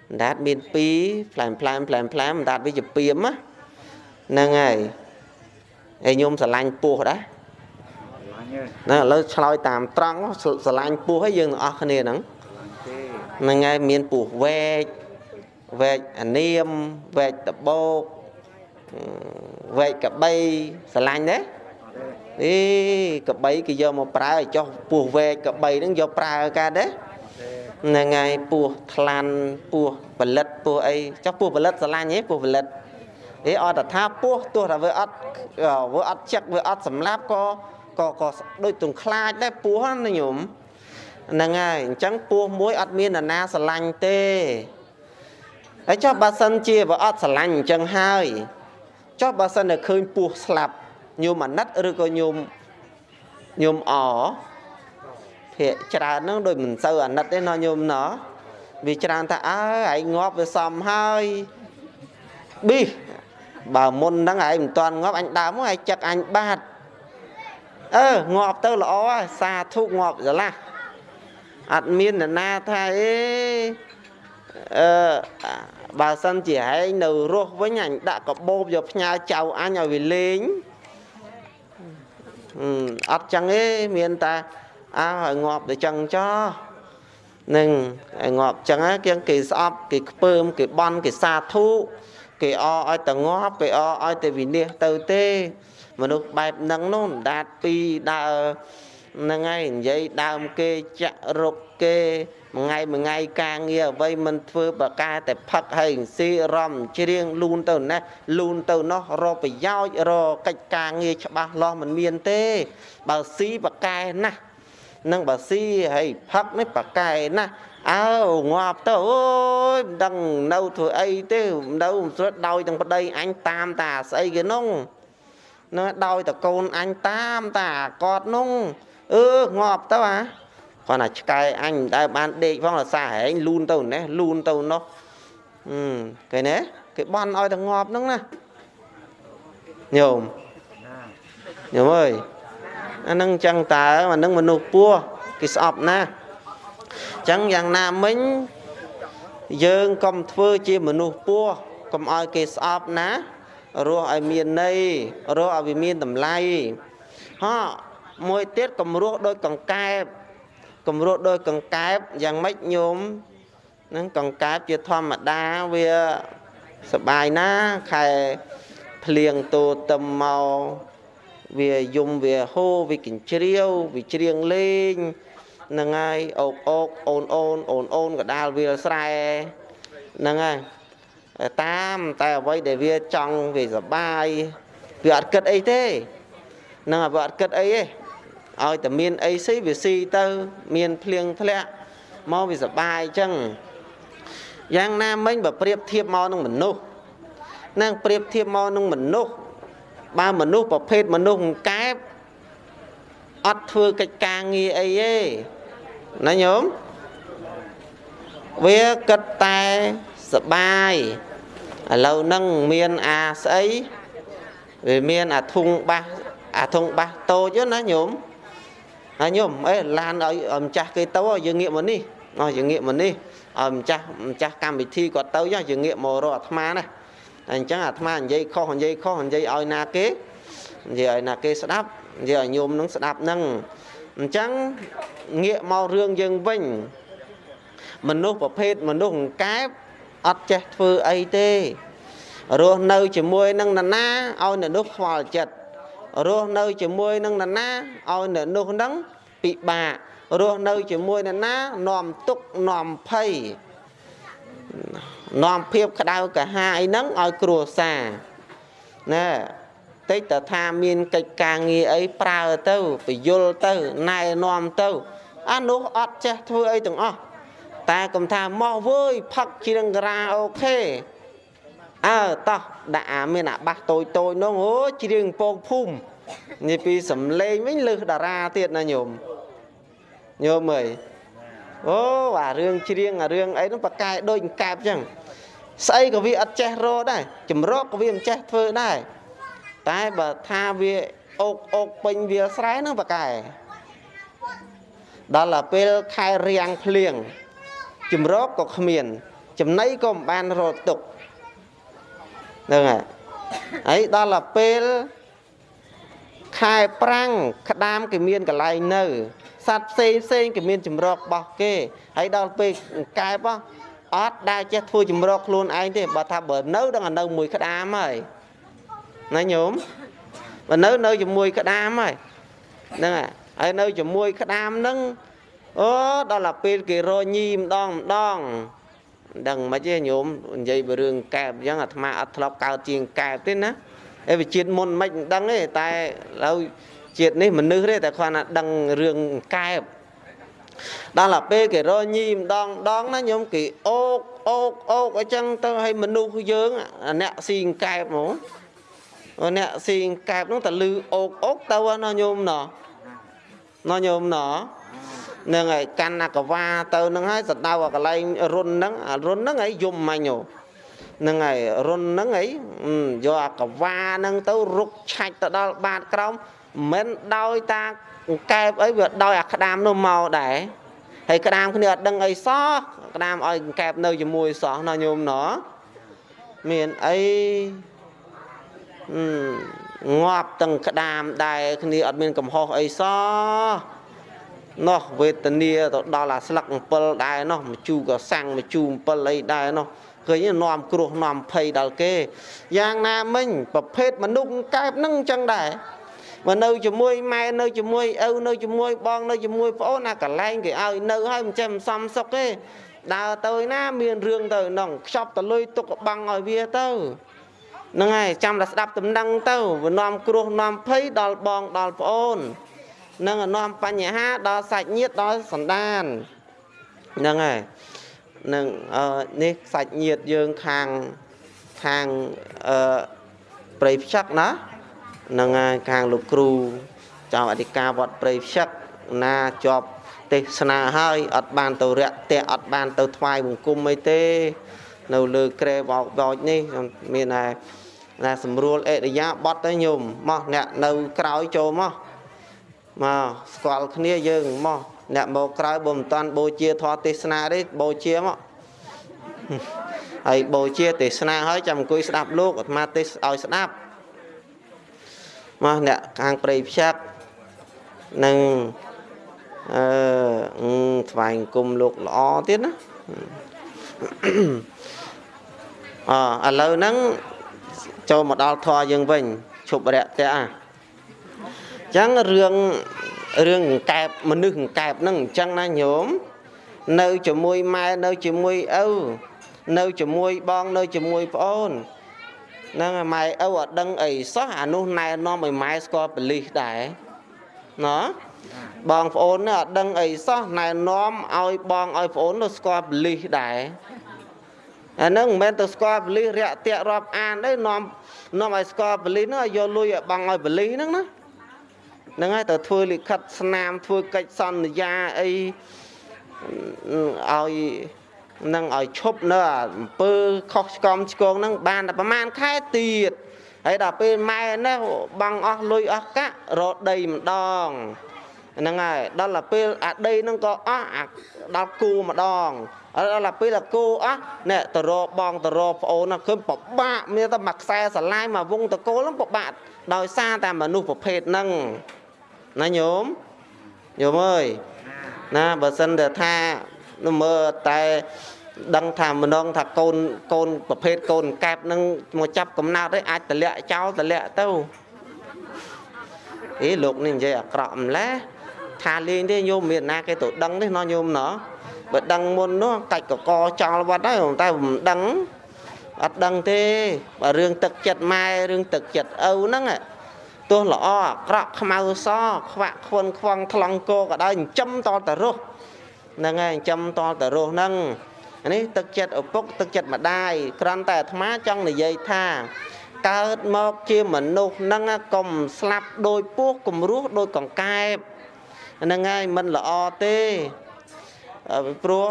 អណ្ដាតមាន2ផ្លែមផ្លែមផ្លែមផ្លែមអណ្ដាតវាជាពីមណាហ្នឹងហើយហើយខ្ញុំស្រឡាញ់ពោះដែរឡាញ់ទេ ណាឥឡូវឆ្លើយតាមត្រង់ស្រឡាញ់ពោះឲ្យយើងទាំងអស់គ្នាហ្នឹងឡាញ់ទេហ្នឹងហើយមានពោះវែកវែកអានាមវែកដបោកអឺវែកកបីស្រឡាញ់ទេអត់ទេអេកបីគេយកមកប្រើឲ្យចុះពោះវែកកបីហ្នឹងយកប្រើកើតទេអត់ទេហ្នឹងហើយពោះថ្លាន់ពោះផលិតពោះអីចុះពោះផលិតស្រឡាញ់ទេពោះផលិតអេអត់តែថាពោះទោះតែវាអត់វាអត់ចឹកវាអត់សម្លាប់ក៏ ក៏ក៏ដូចទងខ្លាចដែរពោះណាញោមហ្នឹងហើយអញ្ចឹងពោះមួយអត់មាននរណាស្រឡាញ់ទេហើយចុះបើសិនជាវាអត់ស្រឡាញ់អញ្ចឹងហើយចុះបើសិនតែឃើញពោះស្លាប់ញោមអាណិតឬក៏ញោមញោមអភាកច្រើនហ្នឹងដូចមិនសូវអាណិតទេណោះញោមណោះវាច្រើនថាអើឯងងាប់វាសមហើយប៊ីបើមុនហ្នឹងឯងមិនទាន់ងាប់អញដើមមកឯងចឹកអញបាត់ អឺងាប់ទៅល្អហើយសាធុងាប់ស្រឡះអត់មាននរណាថាអេអឺបើសិនជាឯងនៅរស់វិញអញដាក់កបោបយកផ្ញើចៅអញឲ្យវាលេងអឺអត់ចឹងទេមានតែអើឲ្យងាប់ទៅចឹងចោះនឹងឲ្យងាប់ចឹងហ្នឹងគេគេស្អប់គេខ្ពើមគេបន់គេសាធុគេអឲ្យតែងាប់គេអឲ្យតែវិនិច្ឆ័យទៅទេ មនុស្សបែបហ្នឹងនោះដាតពីរដើរហ្នឹងហើយនិយាយដើមគេចាក់រុកគេមួយថ្ងៃមួយថ្ងៃការងារអ្វីមិនធ្វើបកែតែផឹកហើយស៊ីរំច្រៀងលូនទៅណាលូនទៅនោះរកប្រយោជន៍រកកិច្ចការងារច្បាស់លាស់មិនមានទេ បើស៊ីបកែណាស់នឹងបើស៊ីហើយផឹកនេះបកែណាស់អើងាប់ទៅអូយមិនដឹងនៅធ្វើអីទេនៅមិនស្រួលដោយទាំងប្តីអញតាមតាស្អីគេនោះ ណាដោយតកូនអញតាមតាកតនោះអឺងាប់ទៅអាគាត់ថាឆ្កែអញមិនដែលបានដេកផងរសារហែងលូនទៅណេះលូនទៅនោះអឺគេណែគេបន់ឲ្យតែងាប់ហ្នឹងណាញោមណាញោមអើយអាហ្នឹងអញ្ចឹងតើអាហ្នឹងមនុស្សពោះគេស្អប់ណាស់អញ្ចឹងយ៉ាងណាមិញយើងកុំធ្វើជាមនុស្សពោះកុំឲ្យគេស្អប់ណា រស់ឲ្យមានន័យរស់ឲ្យវាមានតម្លៃហ៎មួយទៀតកុំរស់ដូចកង្កែបកុំរស់ដូចកង្កែបយ៉ាងម៉េចញោមហ្នឹងកង្កែបជាធម្មតាវាសបាយណាខែភ្លៀងតូតឹមមកវាយំវាហូរវាកញ្ជ្រៀវវាច្រៀងលេងហ្នឹងហើយអូកអូកអូនអូនអូនអូនកដាលវាលស្រែហ្នឹងហើយ តាមតែអ្វីដែលវាចង់វាសបាយវាអត់គិតអីទេហ្នឹងហើយវាអត់គិតអីទេឲ្យតែមានអីស៊ីវាស៊ីទៅ មានភ្លៀងធ្លាក់មកវាសបាយអញ្ចឹងយ៉ាងណាមិញបើប្រៀបធៀបមកនឹងមនុស្សនឹងប្រៀបធៀបមកនឹងមនុស្សបើមនុស្សប្រភេទមនុស្សកែបអត់ធ្វើកិច្ចការងារអីទេណាញោមវាគិតតែ សបាយឥឡូវហ្នឹងមានអាស្អីវាមានអាធុងបាសអាធុងបាសតូចណាញោមហើយញោមអេឡានឲ្យឲ្យម្ចាស់គេទៅឲ្យយើងងាកមកនេះអោះយើងងាកមកនេះឲ្យម្ចាស់ម្ចាស់កម្មវិធីគាត់ទៅចុះយើងងាកមករកអាត្មាណាតែអញ្ចឹងអាត្មានិយាយខុសនិយាយខុសនិយាយឲ្យណាគេនិយាយឲ្យណាគេស្ដាប់និយាយឲ្យញោមនឹងស្ដាប់នឹងអញ្ចឹងងាកមករឿងយើងវិញមនុស្សប្រភេទមនុស្សអង្កែប អត់ចេះធ្វើអីទេរស់នៅជាមួយនឹងនរណាឲ្យអ្នកនោះខ្វល់ចិត្តរស់នៅជាមួយនឹងនរណាឲ្យអ្នកនោះហ្នឹងពិបាករស់នៅជាមួយនរណានាំទុកនាំភ័យនាំភាពក្តៅកាហាអីហ្នឹងឲ្យគ្រួសារណែតិចតថាមានកិច្ចការងារអីប្រើទៅពយល់ទៅណែនាំទៅអានោះអត់ចេះធ្វើអីទាំងអស់ តែកុំថាមកវើយផឹកជ្រៀងការ៉ាអូខេអើតោះដាក់អាមានអាបាសតូចតូចនោះអូជ្រៀងពងភូមិនេះពីសំលេងវិញលើសតារាទៀតណាញោមញោមអើយអូអារឿងជ្រៀងអារឿងអីនោះប្រកែដូចកែបចឹងស្អីក៏វាអត់ចេះរកដែរចម្រោកក៏វាមិនចេះធ្វើដែរតែបើថាវាអូកអូកពេញវាលស្រែហ្នឹងប៉ាកែដល់ទៅពេលខែរៀងភ្លៀង ជំរកក៏គ្មាន ចំណីក៏មិនបានរត់ទុកហ្នឹងហើយហើយដល់ទៅពេលខែប្រាំងក្តាមគេមានកន្លែងនៅសត្វផ្សេងផ្សេងគេមានចម្រករបស់គេហើយដល់ពេលកែបអត់ដែលចេះធ្វើចម្រកខ្លួនឯងទេបើថាបើនៅដល់នៅមួយក្តាមហើយណាញោមបើនៅនៅជាមួយក្តាមហើយហ្នឹងហើយនៅជាមួយក្តាមហ្នឹង អូដល់តែពេលគេរញីម្ដងម្ដងដឹងមិនទេញោមនិយាយពីរឿងកែបអញ្ចឹងអាត្មាអត់ធ្លាប់កើតជាងកែបទេណាអេវិជាតិមុនមិនដឹងទេតែឥឡូវជាតិនេះមនុស្សទេតែគាត់ណាដឹងរឿងកែបដល់តែពេលគេរញីម្ដងម្ដងណាញោមគេអូកអូកអូកអញ្ចឹងទៅឲ្យមនុស្សយើងអ្នកស៊ីកែបហ្មងអ្នកស៊ីកែបនោះតលឺអូកអូកទៅណាញោមណោះណោះញោមណោះ នឹងហើយកាន់អាកវ៉ាទៅនឹងហើយសដៅអាកន្លែងរុនហ្នឹងអារុនហ្នឹងហើយយំមាញ់ហ្នឹងហើយរុនហ្នឹងហើយយកអាកវ៉ាហ្នឹងទៅរុកឆាច់ទៅដល់បាតក្រោមមិនដោយតាកែបអីវាដោយអាក្តាមនោះមកដែរហើយក្តាមគ្នាអត់ដឹងអីសោះក្តាមឲ្យកែបនៅជាមួយសោះណាញោមណោះមានអីងាប់ទាំងក្តាមដែរគ្នាអត់មានកំហុសអីសោះ នោះវេទនាទៅដល់អាស្លឹក7ដែរនោះមជូក៏សាំងមជូ7អីដែរនោះឃើញនាំគ្រោះនាំភ័យដល់គេយ៉ាងណាមិញប្រភេទមនុស្សកែបនឹងអញ្ចឹងដែរមកនៅជាមួយម៉ែនៅជាមួយឪនៅជាមួយបងនៅជាមួយប្អូនអាកន្លែងគេឲ្យនៅហើយមិនចេះមិនសំសុកទេដើរទៅណាមានរឿងទៅក្នុងខ្ចប់តលុយទុកបាំងឲ្យវាទៅហ្នឹងហើយចាំតែស្ដាប់ដំណឹងទៅវានាំគ្រោះនាំភ័យដល់បងដល់ប្អូន នឹងនាំបញ្ហាដល់សាច់ញាតិដល់សន្តានហ្នឹងហើយនឹងអឺនេះសាច់ញាតិយើងខាងខាងអឺព្រៃផ្ចឹកណាហ្នឹងហើយខាងលោកគ្រូចៅអធិការវត្តព្រៃផ្ចឹកណាជាប់ទេសនាហើយអត់បានទៅរាក់តែអត់បានទៅថ្វាយបង្គំអីទេ នៅលើក្រែបោកបោចនេះមានតែណាស្រួលអេរិយាបត់ទៅញោមមកអ្នកនៅក្រោយចូលមក មកស្គាល់គ្នាយើងមកអ្នកមកក្រោយបើមិនតាន់បូជាធម៌ទេសនាទេបូជាមកហើយបូជាទេសនាហើយចាំអង្គុយស្ដាប់លោកអាត្មាទេសឲ្យស្ដាប់មកអ្នកខាងព្រៃផ្សាក់នឹងអឺថ្វាយអង្គមលោកល្អទៀតណាអឥឡូវហ្នឹងចូលមកដល់ធម៌យើងវិញឈប់រយៈតៈអញ្ចឹងរឿងរឿងកង្កែបមនុស្សកង្កែបហ្នឹងអញ្ចឹងណាញោមនៅជាមួយម៉ែនៅជាមួយឪនៅជាមួយបងនៅជាមួយប្អូនហ្នឹងម៉ែឪអត់ដឹងអីសោះអានោះណែនាំឲ្យម៉ែស្គាល់បលិសដែរណ៎បងប្អូននេះអត់ដឹងអីសោះណែនាំឲ្យបងឲ្យប្អូនទៅស្គាល់បលិសដែរអាហ្នឹងមិនមែនទៅស្គាល់បលិសរាក់តាក់រាប់អានទេនាំនាំឲ្យស្គាល់បលិសហ្នឹងឲ្យយកលុយឲ្យបងឲ្យបលិសហ្នឹងណា ហ្នឹងហើយទៅធ្វើលិខិតស្នាមធ្វើកិច្ចសន្យាអីឲ្យនឹងឲ្យឈប់នៅអំពើខុសឆ្គំឆ្គងហ្នឹងបានតែប្រហែលខែទៀតហើយដល់ពេលម៉ែនេះបងអស់លុយអស់កាក់រកដីម្ដងហ្នឹងហើយដល់ទៅពេលអាដីហ្នឹងក៏អស់អាដល់គូម្ដងដល់ទៅពេលអាគូអស់នេះទៅរកបងទៅរកប្អូនឃើញពិបាកមានតែមួយខ្សែស្រឡាយមួយវងតកូលហ្នឹងពិបាកដោយសារតែមនុស្សប្រភេទហ្នឹង ណាញោមញោមអើយណាបើសិនតែថាមើលតែដឹងថាម្ដងថាកូនកូនប្រភេទកូនកែបនឹងមកចាប់កំណើតឯអាចតម្លាក់ចោលតម្លាក់ទៅអេលោកនេះនិយាយអាក្រក់ម្លេះថាលេងទេញោមមានណាគេទៅដឹងទេណោះញោមណោះបើដឹងមុននោះកាច់កកចោលវត្តហើយតែមិនដឹងអត់ដឹងទេបើរឿងទឹកចិត្តម៉ែរឿងទឹកចិត្តឪហ្នឹង ទោះល្អអាក្រក់ខ្មៅសខ្វាក់ខ្វន់ខ្វងថ្លង់គោក៏ដោយចិញ្ចឹមតតរស់ហ្នឹងហើយចិញ្ចឹមតតរស់ហ្នឹងនេះទឹកចិត្តឪពុកទឹកចិត្តម្ដាយគ្រាន់តែអាត្មាចង់និយាយថាកើតមកជាមនុស្សហ្នឹងកុំស្លាប់ដោយពោះគំរោះដោយកង្កែបហ្នឹងហើយមិនល្អទេព្រោះ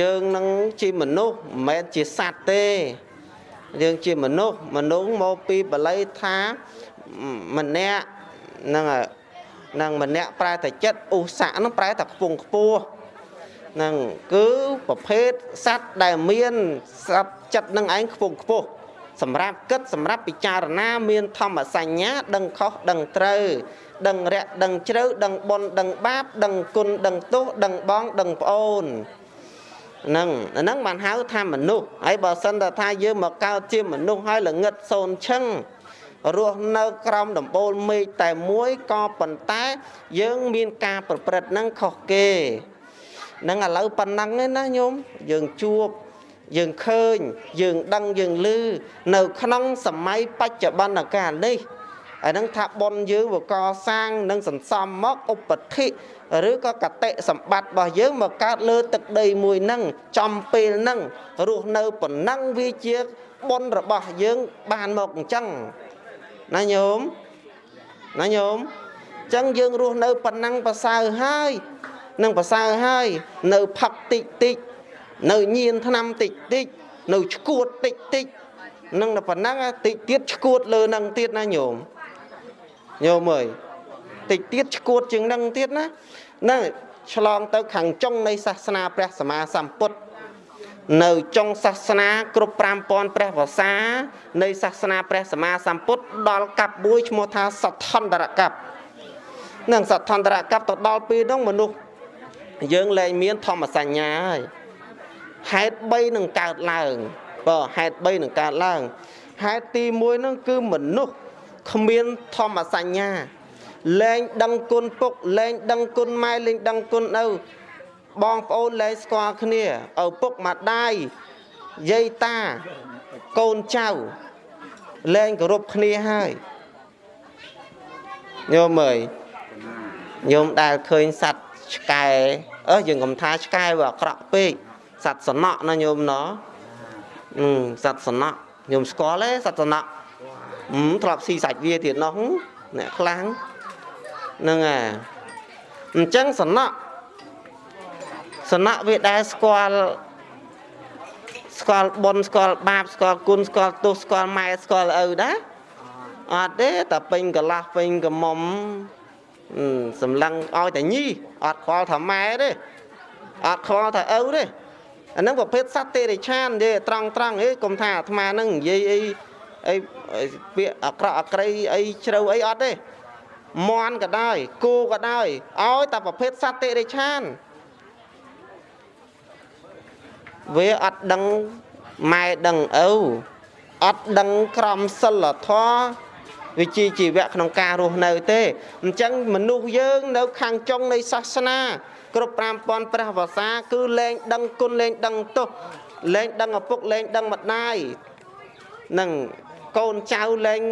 យើងនឹងជាមនុស្សមិនមែនជាសត្វទេ យើងជាមនុស្សមនុស្សមកពីបល័យថាម្នាក់ហ្នឹងហើយនឹងម្នាក់ប្រែតែចិត្តឧស្សៈហ្នឹងប្រែតែខ្ពង់ខ្ពស់ហ្នឹងគឺប្រភេទសត្វដែលមានសត្វចិត្តនឹងឯងខ្ពង់ខ្ពស់សម្រាប់គិតសម្រាប់ពិចារណាមានធម្មសញ្ញា ដឹងខុសដឹងត្រូវដឹងរយៈដឹងជ្រៅដឹងបុណ្យដឹងបាប ដឹងគុណដឹងទោសដឹងបងដឹងប្អូន ហ្នឹងហ្នឹងបានហៅថាមនុស្សហើយបើសិនតែថាយើងមកកើតជាមនុស្សហើយល្ងឹតសូនឈឹងរស់នៅក្រោមដំបូលមេឃតែមួយក៏ប៉ុន្តែយើងមានការប្រព្រឹត្តហ្នឹងខុសគេនឹងឥឡូវប៉ុណ្ណឹងឯណាញោមយើងជួបយើងឃើញយើងដឹងយើងឮនៅក្នុងសម័យបច្ចុប្បន្នកាលនេះអានឹងថាប៉ុនយើងវកសាងនិងសន្សំមកឧបតិ ឬក៏កតិសម្បត្តិរបស់យើងមកកើតលើទឹកដីមួយហ្នឹងចំពេលហ្នឹងរស់នៅប៉ុណ្ណឹងវាជាប៉ុនរបស់យើងបានមកអញ្ចឹងណាញោមណាញោមអញ្ចឹងយើងរស់នៅប៉ុណ្ណឹងប្រសើរហើយនឹងប្រសើរហើយនៅផឹកតិចតិចនៅញៀនឆ្នាំតិចតិចនៅឈួតតិចតិចនឹងតែប៉ុណ្ណឹងតិចទៀតឈួតលើនឹងទៀតណាញោមញោមអើយ តិចទៀតឈួតជាងនឹងទៀតណាហ្នឹងឆ្លងទៅខាងចុងនៃសាសនាព្រះសម្មាសម្ពុទ្ធនៅចុងសាសនាគ្រប់5000ព្រះវសានៃសាសនាព្រះសម្មាសម្ពុទ្ធដល់កັບមួយឈ្មោះថាសទ្ធន្តរកັບនឹងសទ្ធន្តរកັບទៅដល់ពេលនោះមនុស្សយើងលែងមានធម្មសញ្ញាហើយហេតុ3នឹងកើតឡើងបើហេតុ3នឹងកើតឡើងហេតុទី1នឹងគឺមនុស្សគ្មានធម្មសញ្ញា លែងដឹងគុណពុកលែងដឹងគុណម៉ែលែងដឹងគុណឪបងប្អូនលែងស្គាល់គ្នាឪពុកម្ដាយយាយតាកូនចៅលែងគោរពគ្នាហើយញោមអើយញោមដែលឃើញសัตว์ឆ្កែអើយើងកុំថាឆ្កែវាអាក្រក់ពេកសัตว์សំណក់ណាញោមណោអឺសัตว์សំណក់ញោមស្គាល់ទេសัตว์សំណក់អឺធ្លាប់ស៊ីសាច់វាទៀតនោះអ្នកខ្លាំង ហ្នឹងអាអញ្ចឹងសំណក់សំណក់វាដែលស្គាល់ស្គាល់បុណ្យស្គាល់បាបស្គាល់គុណស្គាល់ទោសស្គាល់ម៉ែស្គាល់ឪដែរអត់ទេតែពេញកន្លះពេញកមុំសម្លឹងឲ្យតែញីអត់ខ្វល់ថាម៉ែទេអត់ខ្វល់ថាឪទេអានឹងប្រភេទសត្វទេរិឆាននិយាយត្រង់ត្រង់អីកុំថាអាត្មានឹងនិយាយអីអីពាក្យអាក្រក់អាក្រៃអីជ្រៅអីអត់ទេ មន់ក៏ដោយគោក៏ដោយឲ្យតែប្រភេទសត្វតិរិឆានវាអត់ដឹងម៉ែដឹងឪអត់ដឹងក្រមសិលធម៌វិជាជីវៈក្នុងការរស់នៅទេអញ្ចឹងមនុស្សយើងនៅខាងចុងនៃសាសនា គ្រប់5000ព្រះវសាគឺលែងដឹងគុណលែងដឹងទោសលែងដឹងឪពុកលែងដឹងម្ដាយនឹងកូនចៅលែង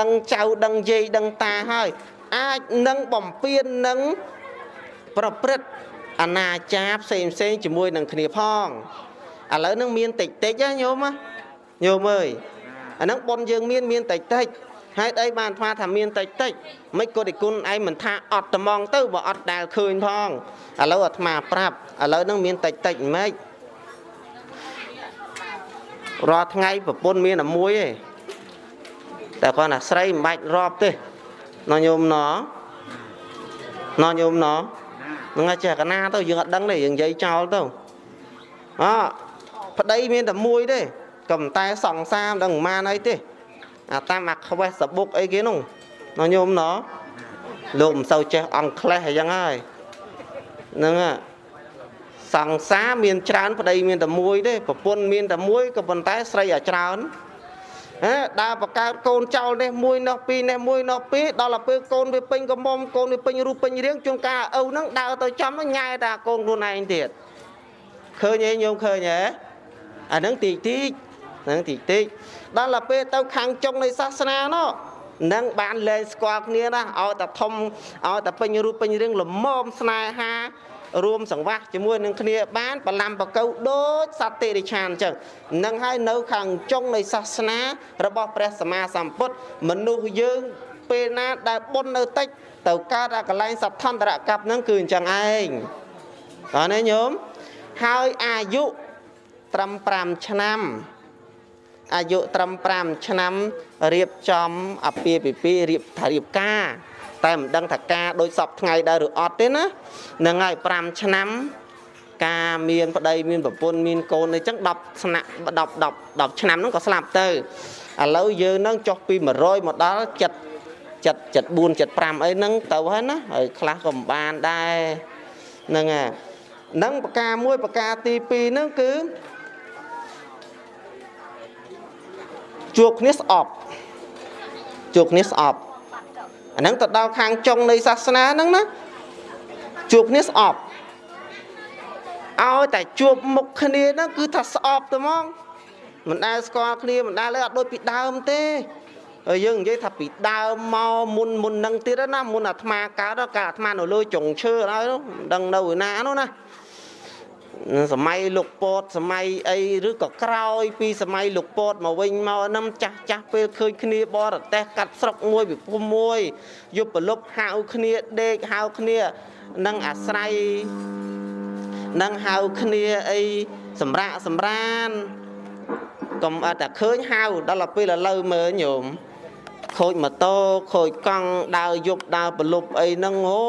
ដឹងចៅដឹងយាយដឹងតាហើយ អាចនឹងបំពេញនឹងប្រព្រឹត្តអនាចារផ្សេងផ្សេងជាមួយនឹងគ្នាផងឥឡូវនឹងមានតិចតិចណាញោមណាញោមអើយអាហ្នឹងប៉ុនយើងមានមានតិចតិចហេតុអីបានថ្មថាមានតិចតិចមិនក៏ទីគុណឯងមិនថាអត់ត្មងទៅបើអត់ដែលឃើញផងឥឡូវអាត្មាប្រាប់ឥឡូវហ្នឹងមានតិចតិចមិនរាល់ថ្ងៃប្រពន្ធមានតែមួយទេ តែគាត់ថាស្រីមិនបាច់រាប់ទេណោះញោមណោះណោះញោមណោះនឹងចេះកណាទៅយើងអត់ដឹងទេយើងនិយាយចោលទៅអប្តីមានតែមួយទេក៏ប៉ុន្តែសង្សារមិនដឹងប៉ុន្មានអីទេអាតាមអាខ្វេះសបុកអីគេនោះណោះញោមណោះលោកមិនសូវចេះអង់គ្លេសអីចឹងហើយហ្នឹងសង្សារមានច្រើនប្តីមានតែមួយទេប្រពន្ធមានតែមួយក៏ប៉ុន្តែស្រីអាច្រើនហេ ដើរបកើតកូនចោលនេះមួយនោះពីរនេះមួយនោះពីរដល់ទៅពេលកូនវាពេញកមុំកូនវាពេញរូបពេញរាងជួនកាលឪហ្នឹងដើរទៅចំញ៉ែតាកូនខ្លួនឯងទៀតឃើញទេញោមឃើញទេអាហ្នឹងតិចតិចហ្នឹងតិចតិចដល់ទៅពេលទៅខាងចុងនៃសាសនានោះនឹងបានលែងស្គាល់គ្នាណាឲ្យតែធំឲ្យតែពេញរូបពេញរាងល្មមស្នេហា រួមសង្វាស់ជាមួយនឹងគ្នាបានបលាំបកៅដូចសត្វតិរិឆានអញ្ចឹងនឹងហើយនៅខាងចុងនៃសាសនា របស់ព្រះសម្មាសម្ពុទ្ធមនុស្សយើងពេលណាដែលបុណ្យនៅតិចទៅកើតអាកលែងសទ្ធន្តរកັບហ្នឹងគឺអញ្ចឹងឯងអរណាញោមហើយអាយុត្រឹម5ឆ្នាំអាយុត្រឹម5ឆ្នាំរៀបចំអាពាហ៍ពិពាហ៍រៀបថារៀបការ តែមិនដឹងថាការដូចសពថ្ងៃដែរឬអត់ទេណាហ្នឹងហើយ5ឆ្នាំការមានប្តីមានប្រពន្ធមានកូនអីចឹង10ស្នាក់10 10 10ឆ្នាំហ្នឹងក៏ស្លាប់ទៅឥឡូវយើងហ្នឹងចុះពី100មកដល់7 7 74 75អីហ្នឹងទៅហើយណាហើយខ្លះក៏មិនបានដែរហ្នឹងហើយហ្នឹងប្រការមួយប្រការទី2ហ្នឹងគឺជួបគ្នាស្អប់ជួបគ្នាស្អប់ អាហ្នឹងទៅដល់ខាងចុងនៃសាសនាហ្នឹងណាជួបគ្នាស្អប់ឲ្យតែជួបមុខគ្នាហ្នឹងគឺថាស្អប់ទៅហ្មងមិនដែលស្គាល់គ្នាមិនដែលលើអត់ដូចពីដើមទេហើយយើងនិយាយថាពីដើមមកមុនមុននឹងទៀតណាមុនអាត្មាកើតកាលអាត្មានៅលើចុងឈើហើយមិនដឹងនៅឯណានោះណា សម័យលោកពតសម័យអីឬក៏ក្រោយ ពីសម័យលោកពតមកវិញមកហ្នឹងចាស់ចាស់ពេលឃើញគ្នាបរទេសកាត់ស្រុកមួយពិភពមួយយប់ប្រលប់ហៅគ្នាដេកហៅគ្នានឹងអាស្រ័យនឹងហៅគ្នាអីសម្រាកសម្រានកុំអត់តែឃើញហៅដល់ពេលឥឡូវមើលញោម ខូចម៉ូតូខូចកង់ដើរយប់ដើរប្រលប់អីហ្នឹងអូ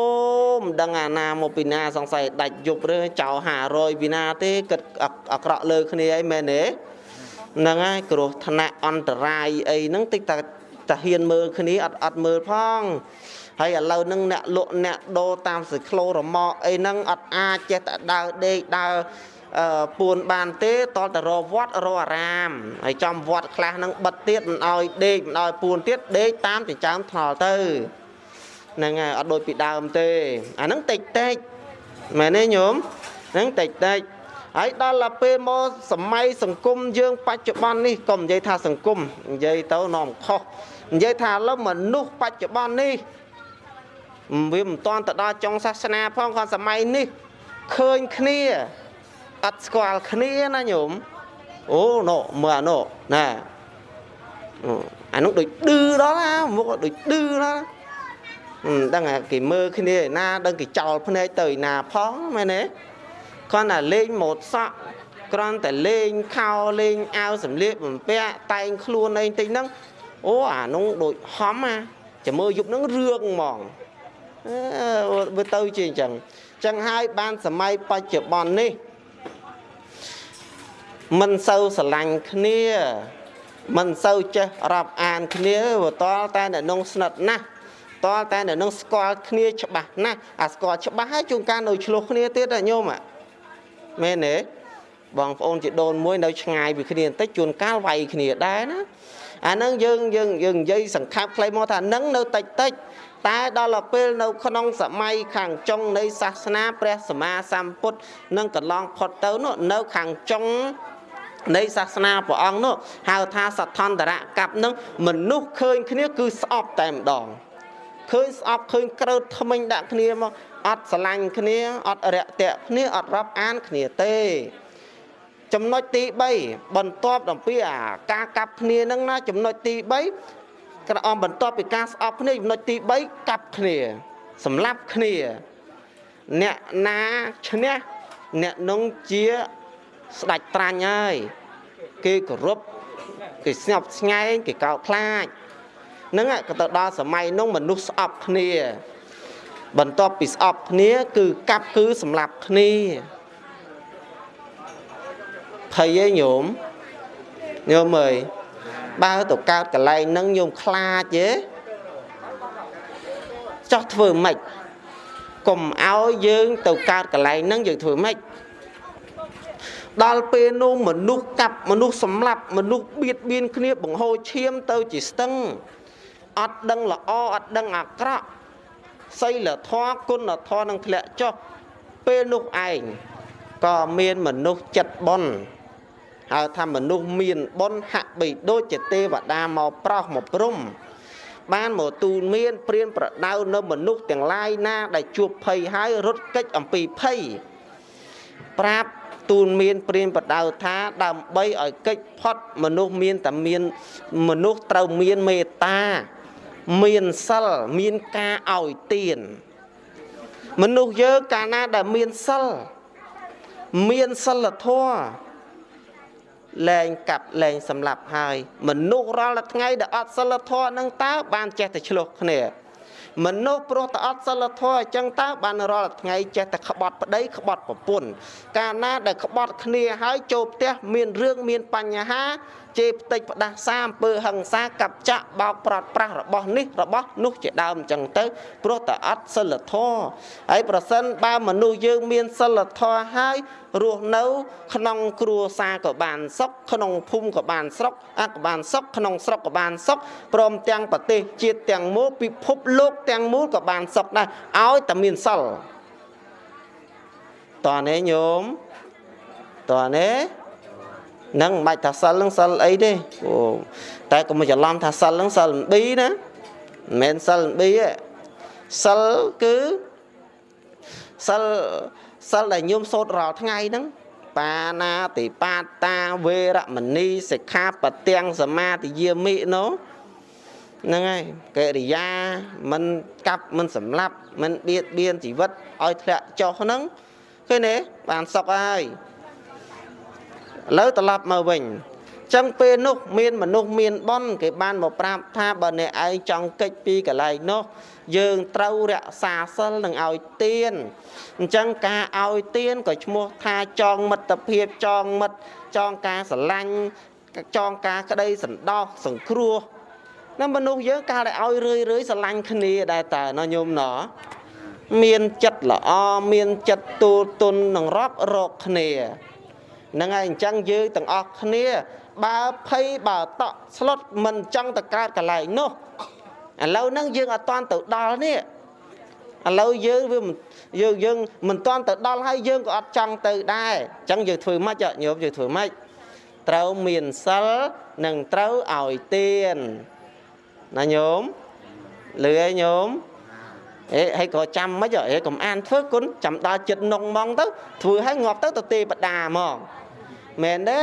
មិនដឹងអាណាមកពីណាសង្ស័យដាច់យប់ឬចោល500ពីណាទេគិតអាក្រក់លើគ្នាអីមែនទេហ្នឹងហើយគ្រោះថ្នាក់អន្តរាយអីហ្នឹងតិចតែតាហ៊ានមើលគ្នាអត់អត់មើលផងហើយឥឡូវហ្នឹងអ្នកលក់អ្នកដូរតាមសិក្លូរម៉កអីហ្នឹងអត់អាចចេះតែដើរដេកដើរ ពួនបានទេតលតរវត្តរអារាមហើយចំវត្តខ្លះហ្នឹងបិទទៀតមិនអោយដេកមិនអោយពួនទៀតដេកតាមចិញ្ចើមថ្នល់ទៅហ្នឹងហើយអត់ដូចពីដើមទេអាហ្នឹងតិចតិចមែនទេញោមហ្នឹងតិចតិចហើយដល់ទៅពេលមកសម័យសង្គមយើង បច្ចុប្បន្ននេះកុំនិយាយថាសង្គមនិយាយទៅនាំខុសនិយាយថាឥឡូវមនុស្សបច្ចុប្បន្ននេះវាមិនតាន់ទៅដល់ចុងសាសនាផងគាត់សម័យនេះឃើញគ្នា អត់ស្គាល់គ្នាណាញោមអូណូមើលអាណូណាអានោះដូចឌឺដល់ណាមុខដូចឌឺដល់មិនដឹងគេមើលគ្នាឯណាដឹងគេចោលភ្នែកទៅឯណាផងមែនទេគ្រាន់តែលេងម៉ូតសក់គ្រាន់តែលេងខោលេងអាវសម្លៀកបំពាក់តែងខ្លួនអីតិចហ្នឹងអូអានោះដូចហំអាចាំមើលយប់ហ្នឹងរឿងហ្មងអឺវាទៅជាអញ្ចឹងអញ្ចឹងហើយបានសម័យបច្ចុប្បន្ននេះ មិនសូវស្រឡាញ់គ្នាមិនសូវចេះរាប់អានគ្នាវតលតែនៅក្នុងស្និទ្ធណាស់តលតែនៅនឹងស្គាល់គ្នាច្បាស់ណាស់អាស្គាល់ច្បាស់ហើយជួនកាលនៅឆ្លោះគ្នាទៀតញោមមែនទេបងប្អូនជីដូនមួយនៅឆ្ងាយពីគ្នាបន្តិចជួនកាលវាយគ្នាដែរណាអានឹងយើងយើងយើងនិយាយសង្ខេបខ្លីមកថានឹងនៅតិចតិចតែដល់ពេលនៅក្នុងសម័យខាងចុងនៃសាសនាព្រះសម្មាសម្ពុទ្ធនឹងកន្លងផុតទៅនោះនៅខាងចុង នៃសាសនាព្រះអង្គនោះហៅថាសដ្ឋន្តរកັບនឹងមនុស្សឃើញគ្នាគឺស្អប់តែម្ដងឃើញស្អប់ឃើញក្រើតថ្មិញដាក់គ្នាមកអត់ស្រឡាញ់គ្នាអត់រាក់ទាក់គ្នាអត់រាប់អានគ្នាទេចំណុចទី3បន្ទាប់អំពីអាការកាប់គ្នានឹងណាចំណុចទី3ក្រអមបន្ទាប់ពីការស្អប់គ្នាចំណុចទី3កាប់គ្នាសម្លាប់គ្នា អ្នកណាឈ្នះអ្នកនោះជា ស្ដាច់ត្រាញ់ហើយគេគោរពគេស្ញប់ស្ញែងគេកោតខ្លាចហ្នឹងក៏ទៅដល់សម័យនោះមនុស្សស្អប់គ្នា បន្ទាប់ពីស្អប់គ្នា គឺកាប់គឺសម្លាប់គ្នាភ័យឯងញោមញោមអើយបើទៅកើតកន្លែងហ្នឹងញោមខ្លាចទេចោះធ្វើម៉េចកុំឲ្យយើងទៅកើតកន្លែងហ្នឹងយើងធ្វើម៉េច ដល់ពេលនោះមនុស្សកាប់មនុស្សសម្លាប់មនុស្សបៀតបៀនគ្នាបង្ហូរឈាមទៅជាស្ទឹងអត់ដឹងល្អអត់ដឹងអាក្រក់សីលធម៌គុណធម៌នឹងធ្លាក់ចុះពេលនោះឯងក៏មានមនុស្សចិត្តបុណ្យហៅថាមនុស្សមានបុណ្យហាក់បីដូចជាទេវតាមកប្រោសមកព្រំបានមកទូលមានព្រានប្រដៅនៅមនុស្សទាំងឡាយណា ដែលជួបភ័យហើយរត់គេចអំពីភ័យប្រាប់ ទូលមានព្រានបដៅថាដើម្បីឲ្យកិច្ចផុតមនុស្សមានតែមានមនុស្សត្រូវមានមេត្តា មានសិលមានការឲ្យទានមនុស្សយើងកាលណាដែលមានសិលមានសិលធម៌លែងកាប់លែងសម្លាប់ហើយ មនុស្សរាល់ថ្ងៃដែលអត់សិលធម៌នឹងតើបានចេះតែឆ្លោះគ្នា មនុស្សព្រោះតែអត់សិលធម៌អញ្ចឹងតើបានរាល់ថ្ងៃចេះតែក្បត់ប្តីក្បត់ប្រពន្ធកាលណាដែលក្បត់គ្នាហើយចូលផ្ទះមានរឿងមានបញ្ហា ជេរផ្ទិចផ្ដាសាអំពើហិង្សាកັບចាក់បោកប្រាត់ប្រាស់របស់នេះរបស់នោះជាដើមអញ្ចឹងទៅព្រោះតែអត់សិលធម៌ហើយប្រសិនបើមនុស្សយើងមានសិលធម៌ហើយរស់នៅ ក្នុងគ្រួសារក៏បានសុខក្នុងភូមិក៏បានស្រុកអាក៏បានសុខក្នុងស្រុកក៏បានសុខព្រមទាំងប្រទេសជាតិទាំងមូលពិភពលោកទាំងមូលក៏បានសុខដែរឲ្យតែមានសិលតើនេះញោមតើនេះ នឹងមិនបាច់ថាសិលនឹងសិលអីទេអូតែកុំច្រឡំថាសិលនឹងសិលប៊ីណាមិនមែនសិលប៊ីទេសិលគឺសិលសិលដែលញោមសូត្ររាល់ថ្ងៃហ្នឹងបាណាតិបាតាវេរមណីសិក្ខាបទាំងសមាទិយាមិនោះហ្នឹងហើយកិរិយាមិនកាប់មិនសម្លាប់មិនបៀតបៀនជីវិតឲ្យធ្លាក់ចុះហ្នឹងឃើញទេបានសុខហើយ ឥឡូវត្រឡប់មកវិញចឹងពេលនោះមានមនុស្សមានបនគេបានមកប្រាប់ថាបើអ្នកឯងចង់កិច្ចពីកន្លែងនោះ យើងត្រូវរក្សាសិលនឹងឲ្យទៀនអញ្ចឹងការឲ្យទៀនក៏ឈ្មោះថាចងមិត្តភាពចងមិត្តចងការស្រឡាញ់ចងការក្តីសន្តោសសង្គ្រោះណាមនុស្សយើងកាលតែឲ្យរឿយរឿយស្រឡាញ់គ្នាដែរតើណោះញោមណោះមានចិត្តល្អមានចិត្តទូលទុននឹងរាប់រកគ្នា ហ្នឹងហើយអញ្ចឹងយើងទាំងអស់គ្នា បើភ័យបើតក់ស្លុតមិនចង់ទៅកើតកន្លែងនោះឥឡូវហ្នឹងយើងអត់តាន់ទៅដល់នេះឥឡូវយើងវាយើងយើងមិនតាន់ទៅដល់ហើយយើងក៏អត់ចង់ទៅដែរអញ្ចឹងយើងធ្វើម៉េចញោមយើងធ្វើម៉េចត្រូវមានសិលនិងត្រូវឲ្យទានណាញោមលឺឯញោម អេហើយក៏ចាំមិនអេកុំអានធ្វើគុណចាំដល់ចិត្តនងហ្មងទៅធ្វើឲ្យងាប់ទៅទៅទេបដាហ្មងមែនទេ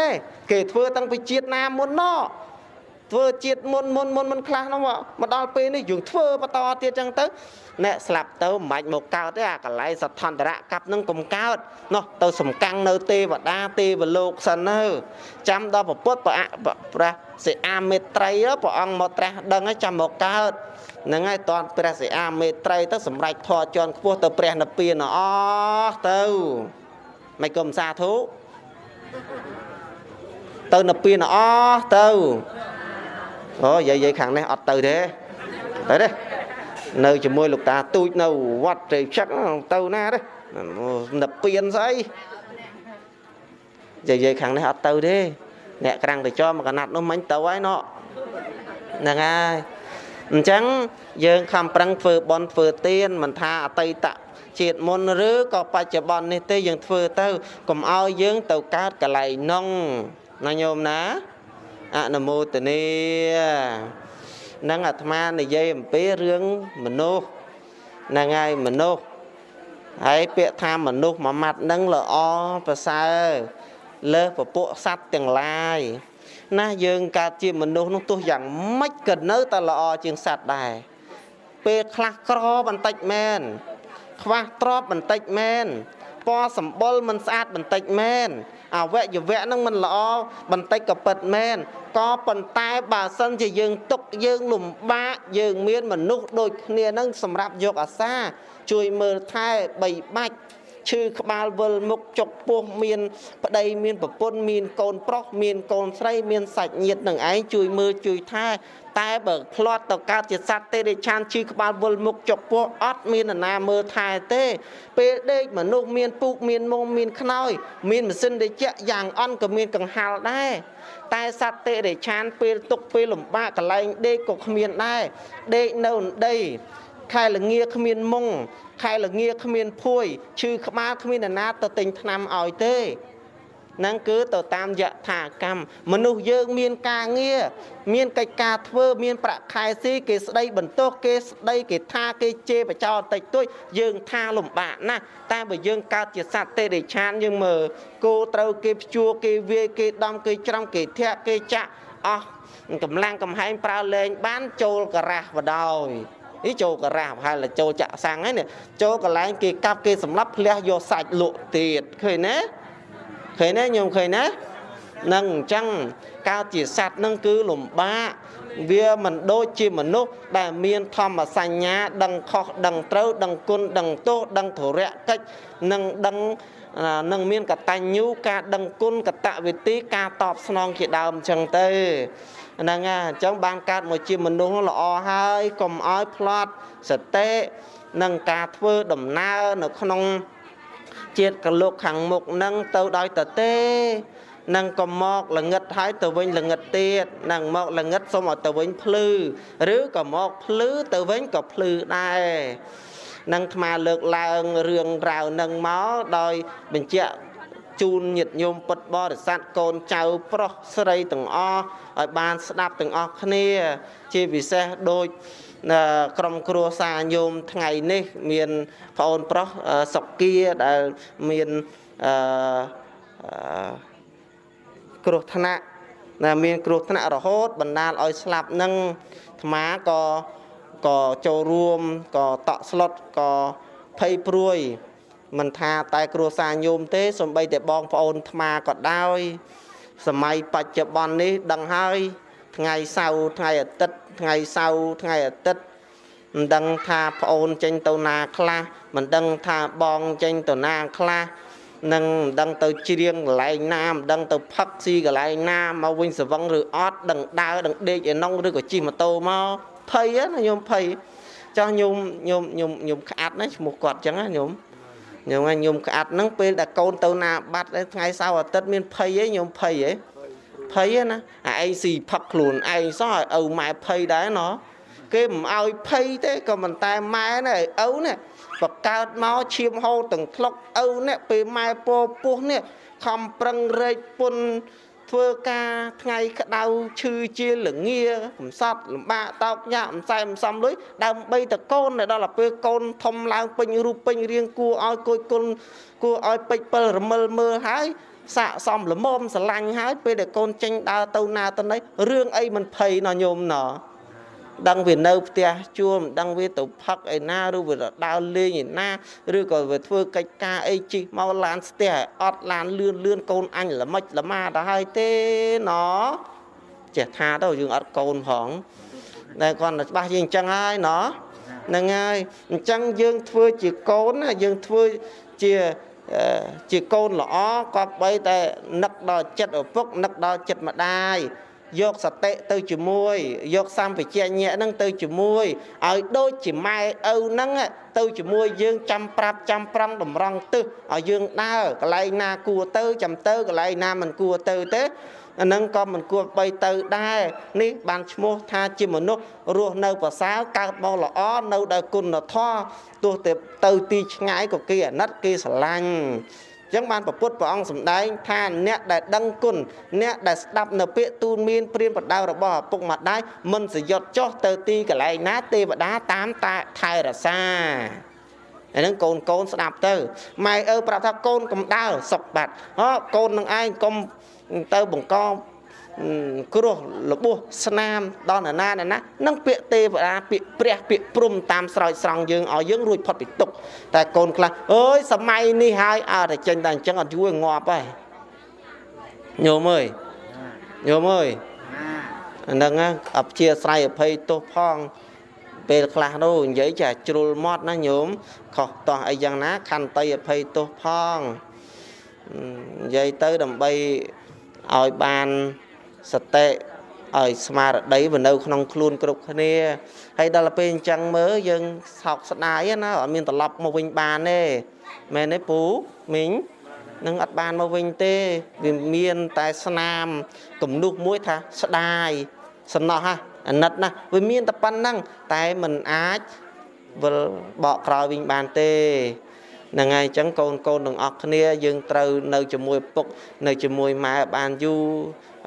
គេធ្វើតាំងពីជាតិណាមុនណោះធ្វើជាតិមុនមុនមុនមិនខ្លះនោះមកដល់ពេលនេះយើងធ្វើបន្តទៀតចឹងទៅអ្នកស្លាប់ទៅមិនបាច់មកកើតទេអាកន្លែងសដ្ឋន្តរៈកັບនឹងកុំកើតនោះទៅសំកាំងនៅទេវតាទេវលោកសិនទៅចាំដល់ពពុទ្ធព្រះសិអាមេត្រីព្រះអង្គមកត្រាស់ដឹងហើយចាំមកកើត ហ្នឹងហើយតនព្រះសិអាមេត្រីទៅសម្រេចធរជន់ខ្ពស់ទៅព្រះនិព្វានអស់ទៅមិនគុំសាធុទៅនិព្វានអស់ទៅអូយាយយាយខាងនេះអត់ទៅទេទៅទេនៅជាមួយលោកតាទូចនៅវត្តត្រេផ្ចឹកទៅណាទេនិព្វានស្អីយាយយាយខាងនេះអត់ទៅទេអ្នកក្រាំងទៅចោមកកណាត់នោះមិញទៅហើយណោះហ្នឹងហើយ អញ្ចឹងយើងខំប្រឹងធ្វើបន់ធ្វើទានមិនថាអតីតជាតិមុនឬក៏បច្ចុប្បន្ននេះទេយើងធ្វើទៅកុំឲ្យយើងទៅកើតកន្លែងនោះណាញោមណាអនុមោទនីនឹងអាត្មានិយាយអំពីរឿងមនុស្សហ្នឹងហើយមនុស្សហើយពាក្យថាមនុស្សមួយម៉ាត់នឹងល្អប្រសើរលើសពពួកសត្វទាំងឡាយ ណាយើងកើតជាមនុស្សនោះទោះយ៉ាងម៉េចក៏នៅតែល្អជាងសត្វដែរពេលខ្លះក្របន្តិចមែនខ្វះទ្របបន្តិចមែនពណ៌សម្បុរមិនស្អាតបន្តិចមែនអវយវៈនឹងមិនល្អបន្តិចក៏ពិតមែនក៏ប៉ុន្តែបើសិនជាយើងទុកយើងលំបាកយើងមានមនុស្សដូចគ្នានឹងសម្រាប់យកអាសា ជួយមើលថែបីបាច់ ឈឺក្បាលវិលមុខចុកពោះមាន ប្តីមានប្រពន្ធមានកូនប្រុសមានកូនស្រីមានសាច់ញាតិនឹងឯងជួយមើលជួយថែតែបើផ្្លាត់ទៅកើតជាសត្វទេរិឆានឈឺក្បាលវិលមុខចុកពោះអត់មាននរណាមើលថែទេ ពេលដេកមនុស្សមានពូកមានមុំមានខ្នើយមានម៉ាស៊ីនត្រជាក់យ៉ាងអន់ក៏មានកង្ហាល់ដែរតែសត្វទេរិឆានពេលទុកពេលលំបាកកន្លែងដេកក៏គ្មានដែរដេកនៅដី ខែលងាគ្មានមុងខែលងាគ្មានភួយឈឺក្បាលគ្មាននរណាទៅទិញថ្នាំឲ្យទេហ្នឹងគឺទៅតាមយថាកម្មមនុស្សយើងមានការងារមានកិច្ចការធ្វើមានប្រាក់ខែស៊ីគេស្ដីបន្ទោសគេស្ដីគេថាគេជេរបចោតិចតួចយើងថាលំបាកណាស់តែបើយើងកើតជាសត្វទេរិឆានយើងមើលគោត្រូវគេភ្ជួរគេវាយគេដំគេច្រំគេធាក់គេចាក់អស់កម្លាំងកំហែងប្រើលែងបានចូលការ៉ាស់បដោយ អីចូលការ៉ាស់ប្រហែលចូលចាក់សាំងហ្នឹងចូលកន្លែងគេកាប់គេសម្លាប់ផ្លះយកសាច់លក់ទៀតឃើញណាឃើញណាញោមឃើញណានឹងអញ្ចឹងកើតជាសត្វនឹងគឺលំបាកវាមិនដូចជាមនុស្សដែលមានធម្មសញ្ញា ដឹងខុសដឹងត្រូវ ដឹងគុណដឹងទោសដឹងធរៈកិច្ចនិងដឹងនឹងមានកតញ្ញូការដឹងគុណកតវិធីការតបស្នងជាដើមអញ្ចឹងទៅ ហ្នឹងហើយអញ្ចឹងបានកើតមកជាមនុស្សល្អហើយកុំឲ្យផ្លាត់សតិនិងការធ្វើដំណើរនៅក្នុងជាតិកលោកខាងមុខនឹងទៅដោយតទេនឹងក៏មកល្ងឹតហើយទៅវិញល្ងឹតទៀតនឹងមកល្ងឹតសុំឲ្យទៅវិញភ្លឺឬក៏មកភ្លឺទៅវិញក៏ភ្លឺដែរនឹងអាត្មាលើកឡើងរឿងរ៉ាវនឹងមកដោយបញ្ជាក់ ជូនញាតិញោមពុទ្ធបរិស័ទកូនចៅប្រុសស្រីទាំងអស់ឲ្យបានស្ដាប់ទាំងអស់គ្នា ជាពិសេសដូចក្រុមគ្រួសារញោមថ្ងៃនេះ មានប្អូនប្រុសសុគាដែលមានអឺគ្រោះថ្នាក់ណាមានគ្រោះថ្នាក់រហូតបណ្ដាលឲ្យស្លាប់នឹងអាត្មាក៏ក៏ចូលរួមក៏តក់ស្លុតក៏ភ័យព្រួយ មិនថាតែគ្រួសារញោមទេសំបីតែបងប្អូនអាត្មាក៏ដោយសម័យបច្ចុប្បន្ននេះដឹងហើយថ្ងៃសៅរ៍ថ្ងៃអាទិត្យថ្ងៃសៅរ៍ថ្ងៃអាទិត្យមិនដឹងថាប្អូនចេញទៅណាខ្លះមិនដឹងថាបងចេញទៅណាខ្លះនឹងមិនដឹងទៅច្រៀងកន្លែងណាមិនដឹងទៅផឹកស៊ីកន្លែងណាមកវិញសវឹងឬអត់ដឹងដើរដឹងដេកឯនងឬក៏ជិះម៉ូតូមកភ័យណាញោមភ័យចោះញោមញោមញោមញោមក្អាត់ណាឈ្មោះគាត់ចឹងណាញោម ញោមញោមក្អាត់ហ្នឹងពេលដែលកូនទៅណាបាត់ថ្ងៃសៅរ៍អាទិត្យមានភ័យឯងញោមភ័យឯងភ័យណាអាឯងស៊ីផឹកខ្លួនឯងសោះឲ្យឪម៉ែភ័យដែរណោះគេមិនឲ្យភ័យទេក៏មិនតែម៉ែនេះឪនេះបកើតមកឈាមហូរទាំងថ្លុកឪនេះពេលម៉ែពោពោះនេះខំប្រឹងរែកពុន ធ្វើការថ្ងៃក្តៅឈឺជាលងាកំសត់លំបាកតោកញាក់មិនសែមិនសំលុយដើម្បីតកូនដល់ពេលកូនធំឡើងពេញរូបពេញរាងគួរឲ្យគួយគុណគួរឲ្យពេចពិលរមិលមើលហើយសាកសមល្មមស្រឡាញ់ហើយពេលដែលកូនចេញដើរទៅណាទៅណីរឿងអីមិនភ័យណោះញោមណោះ ដឹងវានៅផ្ទះជួលមិនដឹងវាទៅផឹកឯណាឬវាដើរលេងឯណាឬក៏វាធ្វើកិច្ចការអីជិះមកឡានស្ទះអត់ឡានលឿនលឿនកូនអញល្មិចល្មាទៅហើយទេណចេះថាទៅយើងអត់កូនផងតែគាត់តែច្បាស់ជាអញ្ចឹងហើយណហ្នឹងហើយអញ្ចឹងយើងធ្វើជាកូនយើងធ្វើជាជាកូនល្អក៏បីតែនឹកដល់ចិត្តឪពុកនឹកដល់ចិត្តម្ដាយ យកសតិទៅជាមួយ យកសម្បជញ្ញៈហ្នឹងទៅជាមួយឲ្យដូចជាម៉ែឪហ្នឹងទៅជាមួយយើងចាំប្រាប់ចាំប្រឹងតម្រង់ទឹះឲ្យយើងដើរកន្លែងណាគួរទៅចាំទៅកន្លែងណាមិនគួរទៅទេអានឹងក៏មិនគួរបីទៅដែរនេះបានឈ្មោះថាជាមនុស្សរស់នៅប្រសើរកើតមកល្អនៅដោយគុណធម៌ទោះតែទៅទីឆ្ងាយក៏គេអាណិតគេស្រឡាញ់ ចឹងបានប្រពុតព្រះអង្គសម្ដែងថាអ្នកដែលដឹងគុណអ្នកដែលស្ដាប់នៅពាក្យទូនមានព្រានប្រដៅរបស់ឪពុកម្ដាយមិនសយត់ចុះទៅទីកន្លែងណាទេវតាតាមតាថែរសាអានឹងកូនកូនស្ដាប់ទៅម៉ែឪប្រាប់ថាកូនកំដៅសុកបាត់អូកូននឹងឯងកុំទៅបង្ក គ្រោះរបួសស្នាមដល់ណាណាណានឹងពាក្យទេវតាពាក្យព្រះពាក្យព្រំតាមស្រោចស្រង់យើងឲ្យយើងរួចផុតពីទុក្ខតែកូនខ្លះអើយសម័យនេះហើយអើតែចេញតែអញ្ចឹងអត់ជួយងាប់ហើយញោមអើយញោមអើយហ្នឹងអព្យាស្រ័យអភ័យទោសផងពេលខ្លះនោះនិយាយចាជ្រុលមាត់ណាញោមខុសតោះអីយ៉ាងណាខន្តីអភ័យទោសផងនិយាយទៅដើម្បីឲ្យបាន សតិឲ្យស្មារតីវានៅក្នុងខ្លួនគ្រប់គ្នាហើយដល់ពេលអញ្ចឹងមើលយើងសោកស្ដាយណាអត់មានត្រឡប់មកវិញបានទេមែនទេពូមីងនឹងអត់បានមកវិញទេវាមានតែស្នាមគំនុះមួយថាស្ដាយសំណោះហ่ะអាណិតណាវាមានតែប៉ុណ្ណឹងតែมันអាចវិលបកក្រោយវិញបានទេហ្នឹងហើយអញ្ចឹងកូនកូនទាំងអស់គ្នាយើងត្រូវនៅជាមួយពុកនៅជាមួយម៉ែបានយូរ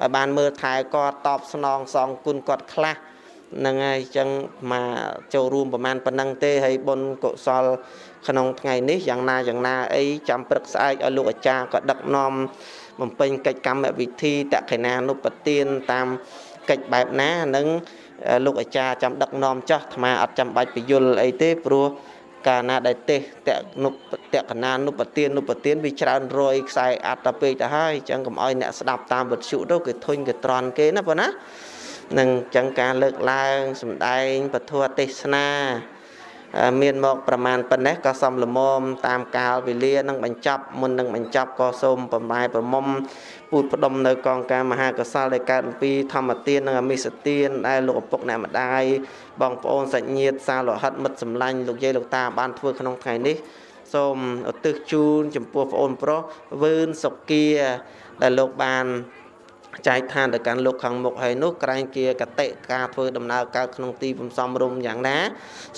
ឲ្យបានមើលថែគាត់តបស្នងសងគុណគាត់ខ្លះហ្នឹងហើយអញ្ចឹងមកចូលរួមប្រហែលប៉ុណ្ណឹងទេហើយបុណ្យកុសល ក្នុងថ្ងៃនេះយ៉ាងណាយ៉ាងណាអីចាំព្រឹកស្អែកឲ្យលោកអាចារ្យក៏ដឹកនាំបំពេញកិច្ចកម្មវិធីតក្កិណានុបទានតាមកិច្ចបែបណានឹងលោកអាចារ្យចាំដឹកនាំចោះអាត្មាអត់ចាំបាច់ពយល់អីទេព្រោះ កាលណាដែលទេសតនុតកណានុបទាននុបទានវាច្រើនរយខ្សែអត្តទៅពេកទៅហើយអញ្ចឹងកុំឲ្យអ្នកស្ដាប់តាមវិទ្យុទៅគេធុញគេត្រន់គេណាបងណានឹងអញ្ចឹងការលើកឡើងសំដែងពធទេសនា មានមកប្រមាណប៉ុណ្ណេះក៏សំលមមតាមកាលវេលានឹងបញ្ចប់មុននឹងបញ្ចប់ក៏សូមប្រម៉ែប្រមុំពូតផ្ដុំនៅកងការមហាកុសលដែលកើតអំពីធម្មទាននិងអមិសទានដែលលោកឪពុកអ្នកម្ដាយបងប្អូនសាច់ញាតិសាលោហិតមិត្តសម្លាញ់លោកយាយលោកតាបានធ្វើក្នុងថ្ងៃនេះសូមឧទ្ទិសជូនចំពោះប្អូនប្រុសវឿនសុគាដែលលោកបាន ចែកឋានទៅកាន់លោកខាងមុខហើយនោះក្រែងជាកតិការធ្វើដំណើរកើតក្នុងទីបំសំរុំយ៉ាងណា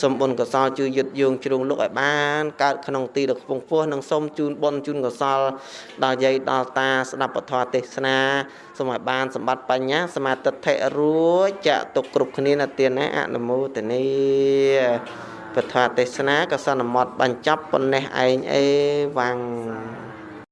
សូមបុណ្យកុសលជួយយឹតយងជ្រុងលោកឲ្យបានកើតក្នុងទីដ៏ខ្ពង់ខ្ពស់និងសូមជូនបុណ្យជូនកុសល ដល់យាយដល់តាស្ដាប់ពធទេសនាសូមឲ្យបានសម្បត្តិបញ្ញាសមាធិធិរួចចាក់ទុកគ្រប់គ្នានៅទានណាអនុមោទនីពធទេសនាក៏សន្មត់បញ្ចប់ប៉ុណ្ណេះឯងអេវ៉ាំង